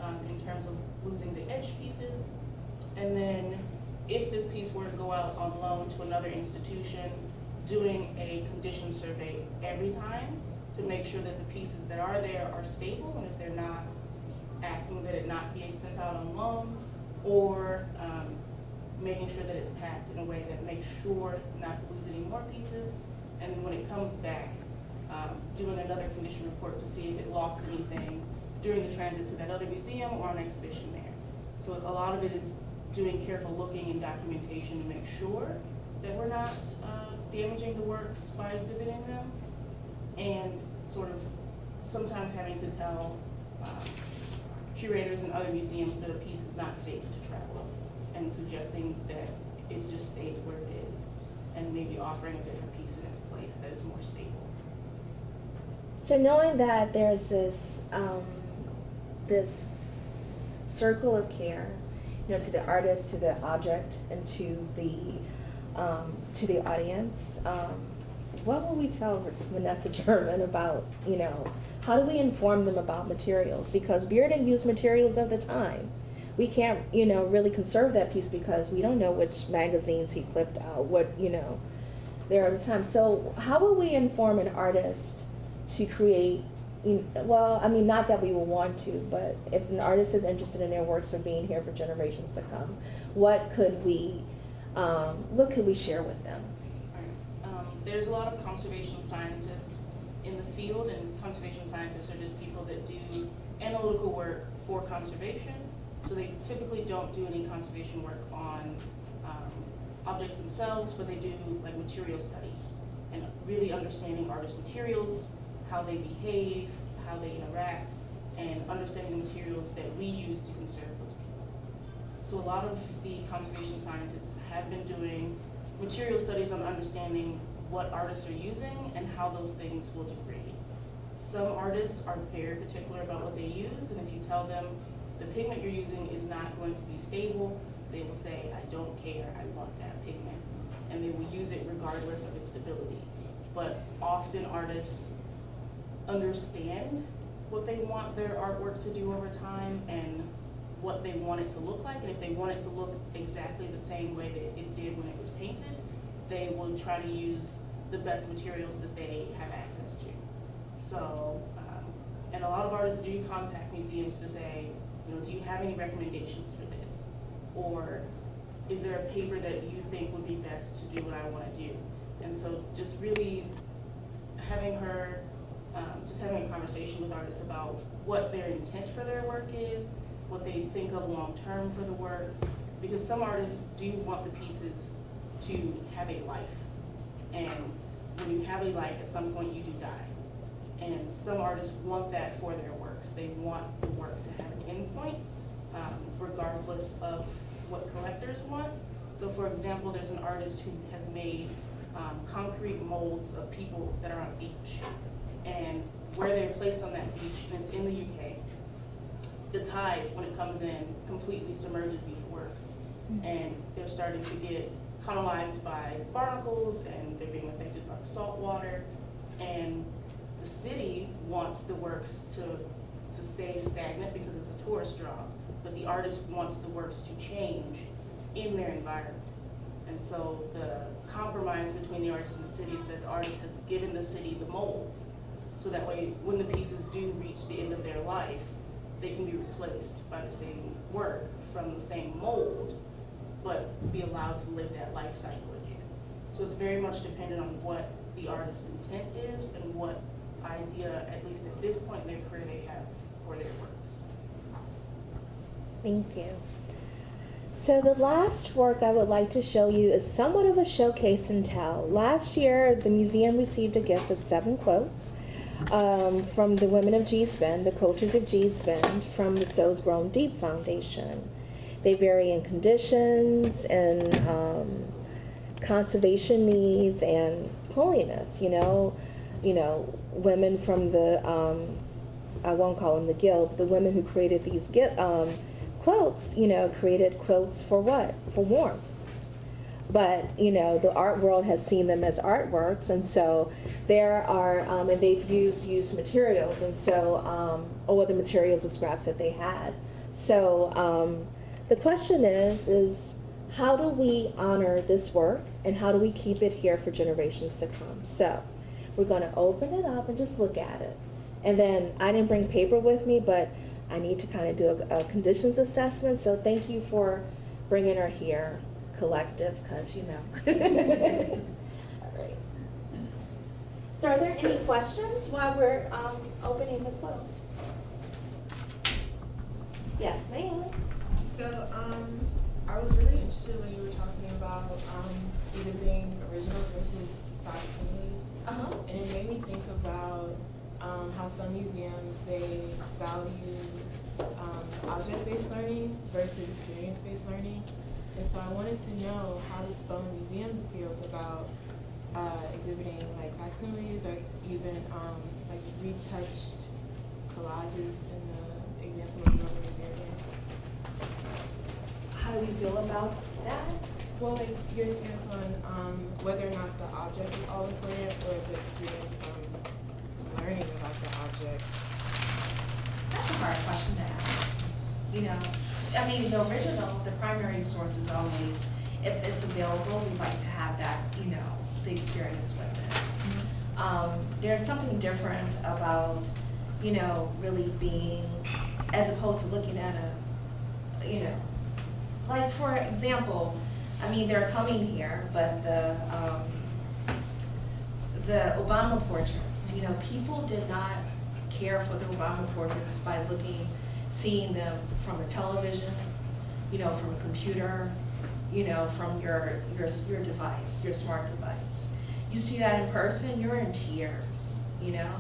um, in terms of losing the edge pieces. And then if this piece were to go out on loan to another institution, doing a condition survey every time to make sure that the pieces that are there are stable, and if they're not, asking that it not be sent out on loan, or um, making sure that it's packed in a way that makes sure not to lose any more pieces, and then when it comes back, um, doing another condition report to see if it lost anything during the transit to that other museum or on exhibition there. So a lot of it is doing careful looking and documentation to make sure that we're not uh, damaging the works by exhibiting them, and sort of sometimes having to tell um, curators and other museums that a piece is not safe to travel, and suggesting that it just stays where it is, and maybe offering a different piece in its place that is more stable. So knowing that there's this, um, this circle of care, you know, to the artist, to the object, and to the, um, to the audience, um, what will we tell Vanessa German about, you know, how do we inform them about materials? Because Bearden used materials of the time. We can't, you know, really conserve that piece because we don't know which magazines he clipped out, what, you know, there are times. So how will we inform an artist to create? you- Well, I mean, not that we will want to, but if an artist is interested in their works for being here for generations to come, what could we, um, what could we share with them? Right. Um, There's a lot of conservation scientists in the field, and conservation scientists are just people that do analytical work for conservation. So they typically don't do any conservation work on um, objects themselves, but they do like material studies and really understanding artist materials, how they behave, how they interact, and understanding the materials that we use to conserve those pieces. So a lot of the conservation scientists have been doing material studies on understanding what artists are using and how those things will degrade. Some artists are very particular about what they use, and if you tell them the pigment you're using is not going to be stable, they will say, I don't care, I want that pigment. And they will use it regardless of its stability. But often artists understand what they want their artwork to do over time and what they want it to look like. And if they want it to look exactly the same way that it did when it was painted, they will try to use the best materials that they have access to. So, um, and a lot of artists do contact museums to say, you know, do you have any recommendations for this? Or is there a paper that you think would be best to do what I want to do? And so just really having her, um, just having a conversation with artists about what their intent for their work is, what they think of long-term for the work, because some artists do want the pieces to have a life. And when you have a life, at some point you do die. And some artists want that for their works. They want the work to have an endpoint, um, regardless of what collectors want. So for example, there's an artist who has made um, concrete molds of people that are on a beach. And where they're placed on that beach, and it's in the UK, the tide, when it comes in, completely submerges these works. And they're starting to get colonized by barnacles, and they're being affected by the salt water. And the city wants the works to, to stay stagnant because it's a tourist draw, but the artist wants the works to change in their environment. And so the compromise between the artist and the city is that the artist has given the city the molds. So that way, when the pieces do reach the end of their life, they can be replaced by the same work from the same mold, but be allowed to live that life cycle again. So it's very much dependent on what the artist's intent is and what idea, at least at this point in their career, they have for their works. Thank you. So the last work I would like to show you is somewhat of a showcase and tell. Last year, the museum received a gift of seven quilts um, from the women of Gee's Bend, the coaches of Gee's Bend, from the Souls Grown Deep Foundation. They vary in conditions and um, conservation needs and holiness. You know, you know, women from the um, I won't call them the guild, but the women who created these um, quilts, you know, created quilts for what? For warmth. But, you know, the art world has seen them as artworks, and so there are, um, and they've used used materials, and so, um, or the materials, the scraps that they had. So um, the question is, is how do we honor this work, and how do we keep it here for generations to come? So we're going to open it up and just look at it. And then I didn't bring paper with me, but I need to kind of do a, a conditions assessment. So thank you for bringing her here, collective, because you know. All right. So are there any questions while we're um, opening the quilt? Yes, ma'am. So, um, I was really interested when you were talking about, um, being original versus facsimiles. Uh-huh. And it made me think about, um, how some museums, they value, um, object-based learning versus experience-based learning. And so I wanted to know how this Bone Museum feels about, uh, exhibiting like facsimiles or even, um, like retouched collages in the example of. How do you feel about that? Well, like your stance on um, whether or not the object is all important or the experience from learning about the object. That's a hard question to ask. You know, I mean, the original, the primary source is always, if it's available, we'd like to have that, you know, the experience with it. Um, there's something different about, you know, really being, as opposed to looking at a, you know, like for example, I mean, they're coming here, but the, um, the Obama portraits, you know, people did not care for the Obama portraits by looking, seeing them from a television, you know, from a computer, you know, from your, your, your device, your smart device. You see that in person, you're in tears, you know?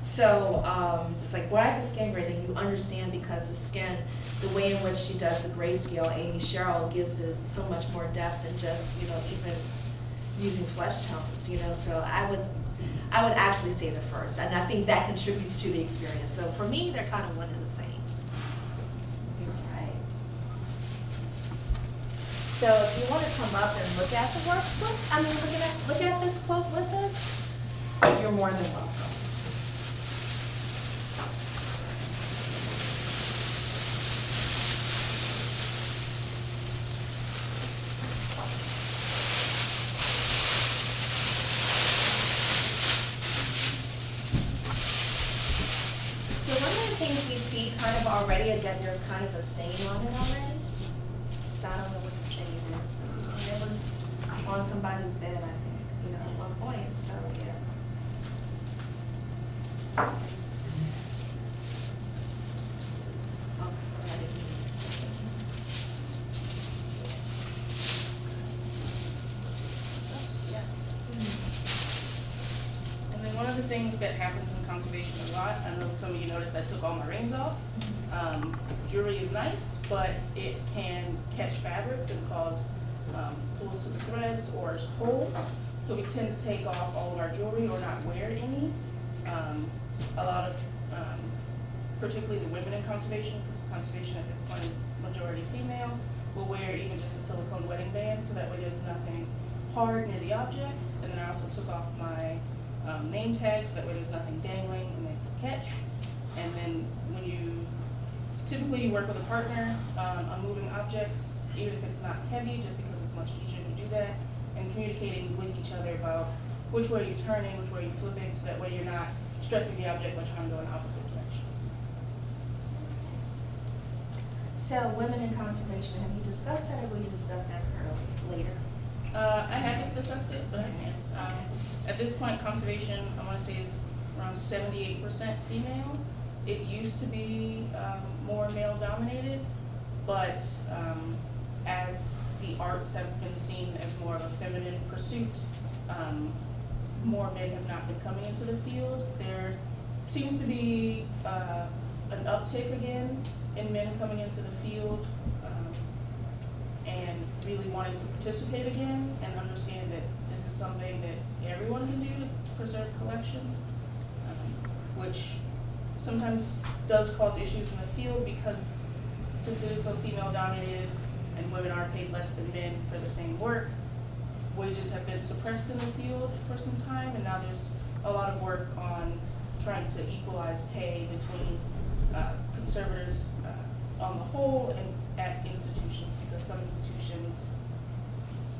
So, um, it's like, why is the skin gray? Then you understand because the skin, the way in which she does the grayscale, Amy Sherald gives it so much more depth than just, you know, even using flesh tones, you know, so I would, I would actually say the first, and I think that contributes to the experience. So for me, they're kind of one and the same. So if you want to come up and look at the works with, I mean, look at, look at this quilt with us, you're more than welcome. So one of the things we see kind of already is that there's kind of a stain on it already. So I don't know what the stain is. It was on somebody's bed, I think, you know, at one point, so, yeah. Oh, I didn't mean And then one of the things that happens in conservation a lot, I know some of you noticed I took all my rings off. Um, jewelry is nice, but it can catch fabrics and cause, um, pulls to the threads or holes. So we tend to take off all of our jewelry or not wear any. Um, a lot of, um, particularly the women in conservation, because conservation at this point is majority female, will wear even just a silicone wedding band, so that way there's nothing hard near the objects. And then I also took off my um, name tags, so that way there's nothing dangling and they can catch. And then when you, typically you work with a partner um, on moving objects, even if it's not heavy, just because it's much easier to do that, and communicating with each other about which way you're turning, which way you're flipping, so that way you're not stressing the object by trying to go in opposite directions. So women in conservation, have you discussed that or will you discuss that early, later? Uh, I haven't discussed it, but I can. Um, at this point, conservation, I wanna say is around seventy-eight percent female. It used to be, um, more male dominated, but, um, as the arts have been seen as more of a feminine pursuit, um, more men have not been coming into the field. There seems to be, uh, an uptick again in men coming into the field. Um, and really wanting to participate again and understand that this is something that everyone can do to preserve collections, um, which sometimes does cause issues in the field because since it is so female dominated and women are paid less than men for the same work, wages have been suppressed in the field for some time and now there's a lot of work on trying to equalize pay between uh, conservators uh, on the whole and at institutions because some institutions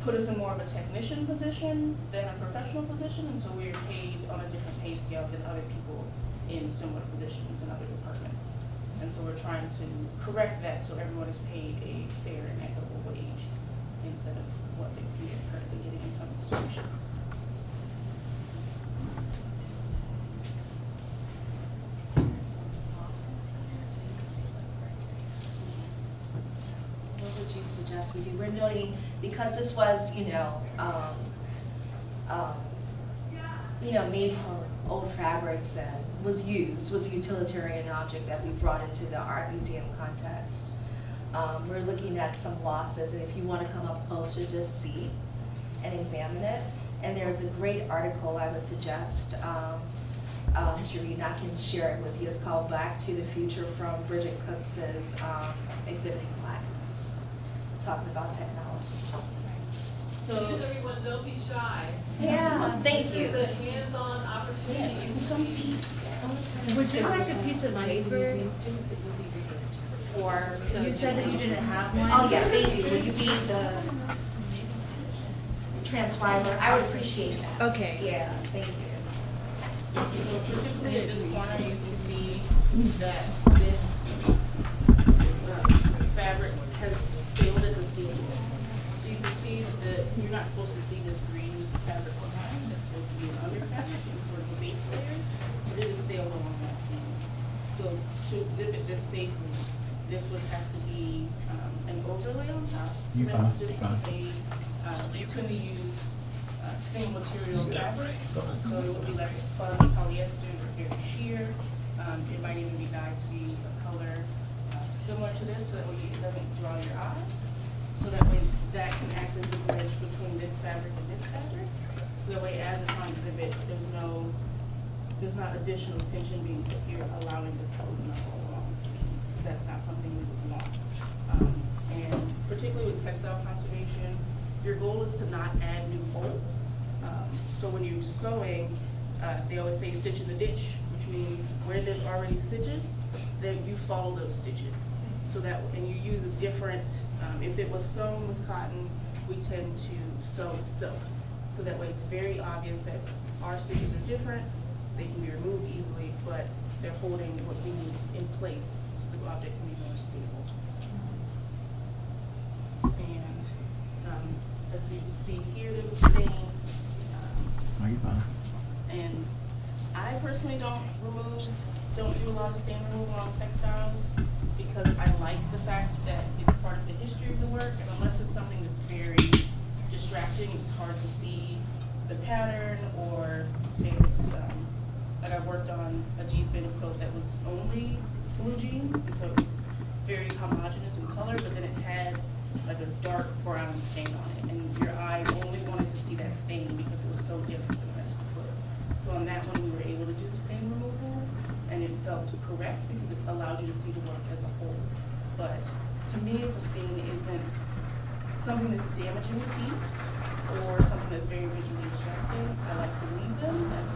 put us in more of a technician position than a professional position, and so we're paid on a different pay scale than other people in similar positions in other departments. And so we're trying to correct that so everyone is paid a fair and equitable wage instead of what they we are currently getting in some institutions. There's some losses here, so you can What would you suggest we do? We're noting, because this was, you know, um, um, you know, made from old fabrics and was used, was a utilitarian object that we brought into the art museum context. Um, we're looking at some losses, and if you want to come up closer, just see and examine it. And there's a great article I would suggest um, um, to read, and I can share it with you. It's called Back to the Future from Bridget Cooks's um, Exhibiting Blackness, talking about technology. So, Please, everyone, don't be shy. Yeah, thank This you. is a hands-on yeah, opportunity. you can come see. Would you like a piece of paper? Or, You said that you didn't have one? oh yeah, thank you. Will you be the transcriber, I would appreciate that. Okay. Yeah, thank you. So particularly at this corner, you can see that this uh, fabric has failed at the seam. So you can see that you're not supposed to see this green fabric behind, it's supposed to be an under fabric, it's sort of a base layer, but it is failed along that seam. So to exhibit this safely, this would have to be um, an overlay on top. So You that's just a, uh, you to use uh, single material fabric. So it would be like spun polyester, it's very sheer. Um, it might even be dyed to be a color uh, similar to this, so that way it doesn't draw your eyes. So that way that can act as a bridge between this fabric and this fabric. So that way as it's on exhibit, there's no, there's not additional tension being put here, allowing this to open up the. That's not something we would want. Um, and particularly with textile conservation, your goal is to not add new holes. Um, so when you're sewing, uh, they always say stitch in the ditch, which means where there's already stitches, then you follow those stitches. So that, and you use a different, um, if it was sewn with cotton, we tend to sew with silk. So that way it's very obvious that our stitches are different, they can be removed easily, but they're holding what we need in place object can be more stable. And, um, as you can see here, there's a stain. Are you fine? And I personally don't remove, don't do a lot of stain removal on textiles because I like the fact that it's part of the history of the work and unless it's something that's very distracting, it's hard to see the pattern or say it's, um, like I worked on a jeans bending quilt that was only blue jeans and so it was very homogeneous in color, but then it had like a dark brown stain on it and your eye only wanted to see that stain because it was so different than the rest of the quilt. So on that one, we were able to do stain removal, and it felt to correct because it allowed you to see the work as a whole. But to me, if a stain isn't something that's damaging the piece, or something that's very visually distracting, I like to leave them as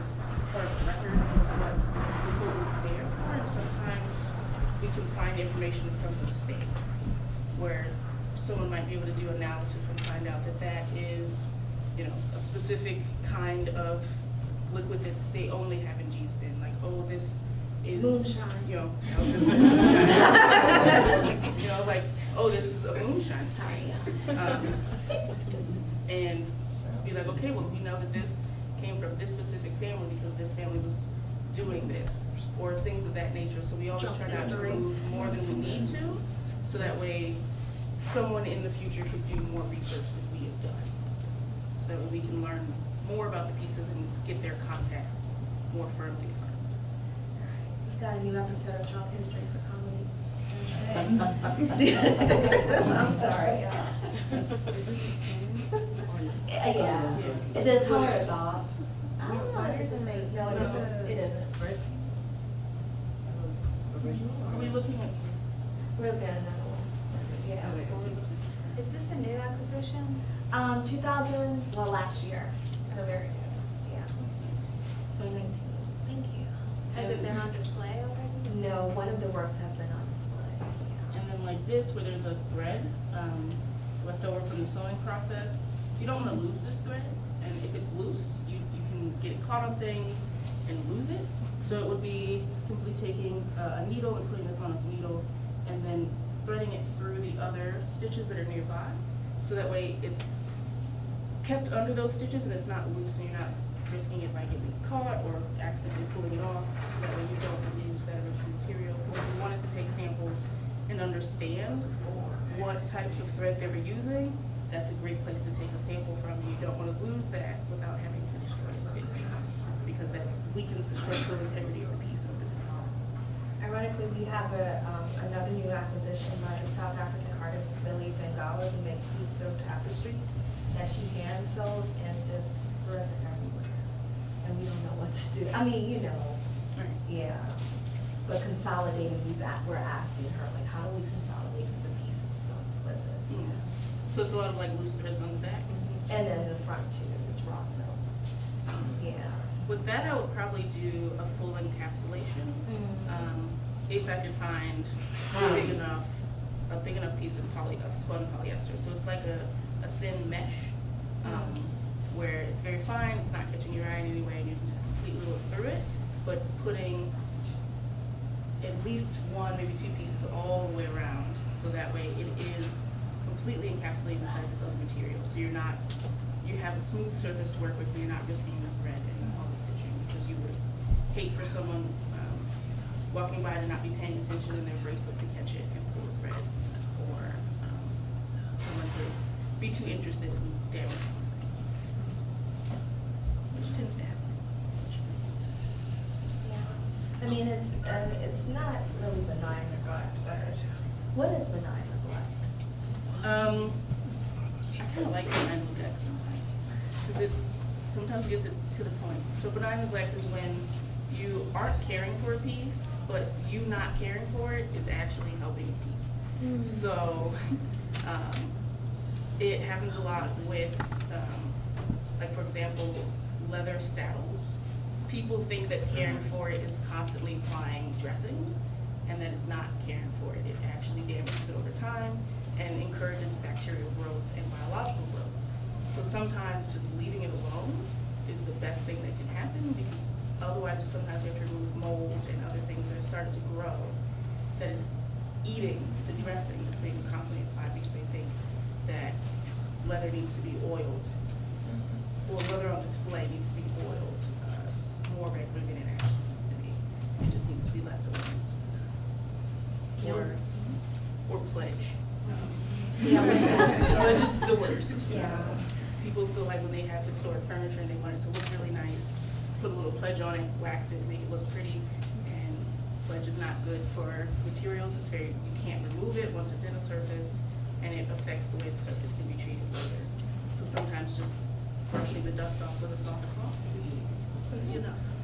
part of the record of what the quilt is there for, and sometimes we can find information from those stains, where someone might be able to do analysis and find out that that is, you know, a specific kind of liquid that they only have in Gee's Bend. like, oh, this is. Moonshine. You know, I was gonna say- you know, like, oh, this is a moonshine. Sorry, Um, And be like, okay, well, we know that this came from this specific family because this family was doing this, or things of that nature. So we always try not to history. remove more than we need to, so that way someone in the future could do more research than we have done. So that way we can learn more about the pieces and get their context more firmly defined. We've got a new episode of Drunk History for Comedy. I'm sorry. Yeah, the color is off. I don't know, it isn't made, no, it isn't, it isn't. Are we looking at? We're looking at another one. Yeah. Is this a new acquisition? Um, two thousand, well, last year, so very good, yeah. Twenty nineteen. Thank you. Has it been on display already? No, one of the works have been on display, yeah. And then like this, where there's a thread um, left over from the sewing process, you don't want to lose this thread. And if it's loose, you, you can get it caught on things and lose it. So it would be simply taking a needle and putting this on a needle and then threading it through the other stitches that are nearby. So that way it's kept under those stitches and it's not loose and you're not risking it by getting caught or accidentally pulling it off. So that way you don't lose that original material. If you wanted to take samples and understand what types of thread they were using, that's a great place to take a sample from. You don't want to lose that without having to destroy a stitch because that weakens the structural integrity of the piece over time. Ironically, we have a, um, another new acquisition by the South African artist Billie Zangewa, who makes these silk tapestries that she hand sews and just threads it everywhere. And we don't know what to do. I mean, you know, Right. yeah. But consolidating, we that, we're asking her, like, how do we consolidate because the piece is so exquisite? Yeah. So it's a lot of like loose threads on the back. And then the front too, it's raw silk. Yeah. With that, I would probably do a full encapsulation. Um, if I could find a big enough, a big enough piece of poly, of spun polyester. So it's like a, a thin mesh. Um, where it's very fine, it's not catching your eye in any way, and you can just completely look through it, but putting at least one, maybe two pieces all the way around, so that way it is completely encapsulated inside this other material, so you're not, you have a smooth surface to work with, but you're not risking the thread and all the stitching, because you would hate for someone, um, walking by to not be paying attention in their bracelet to catch it and pull a thread, or, um, someone to be too interested in damage something. Which tends to happen. Yeah. I mean, it's, um, it's not really benign neglect, what is benign neglect? Um, I kind of like benign neglect sometimes, because it sometimes gets it to the point. So benign neglect is when you aren't caring for a piece, but you not caring for it is actually helping a piece. So, um, it happens a lot with, um, like for example, leather saddles. People think that caring for it is constantly applying dressings, and that it's not caring for it. It actually damages it over time and encourages bacterial growth and biological growth. So sometimes just leaving it alone is the best thing that can happen, because otherwise sometimes you have to remove mold and other things that are starting to grow that is eating the dressing that's being constantly applied because they think that leather needs to be oiled or leather on display needs to be oiled uh, more regularly than it actually needs to be. It just needs to be left alone. Or, or pledge. Yeah, which is- Pledge is the worst. Yeah. People feel like when they have historic furniture and they want it to look really nice, put a little pledge on it, wax it, make it look pretty. And pledge is not good for materials. It's very, you can't remove it once it's in a surface, and it affects the way the surface can be treated later. So sometimes just brushing the dust off with a soft cloth is enough.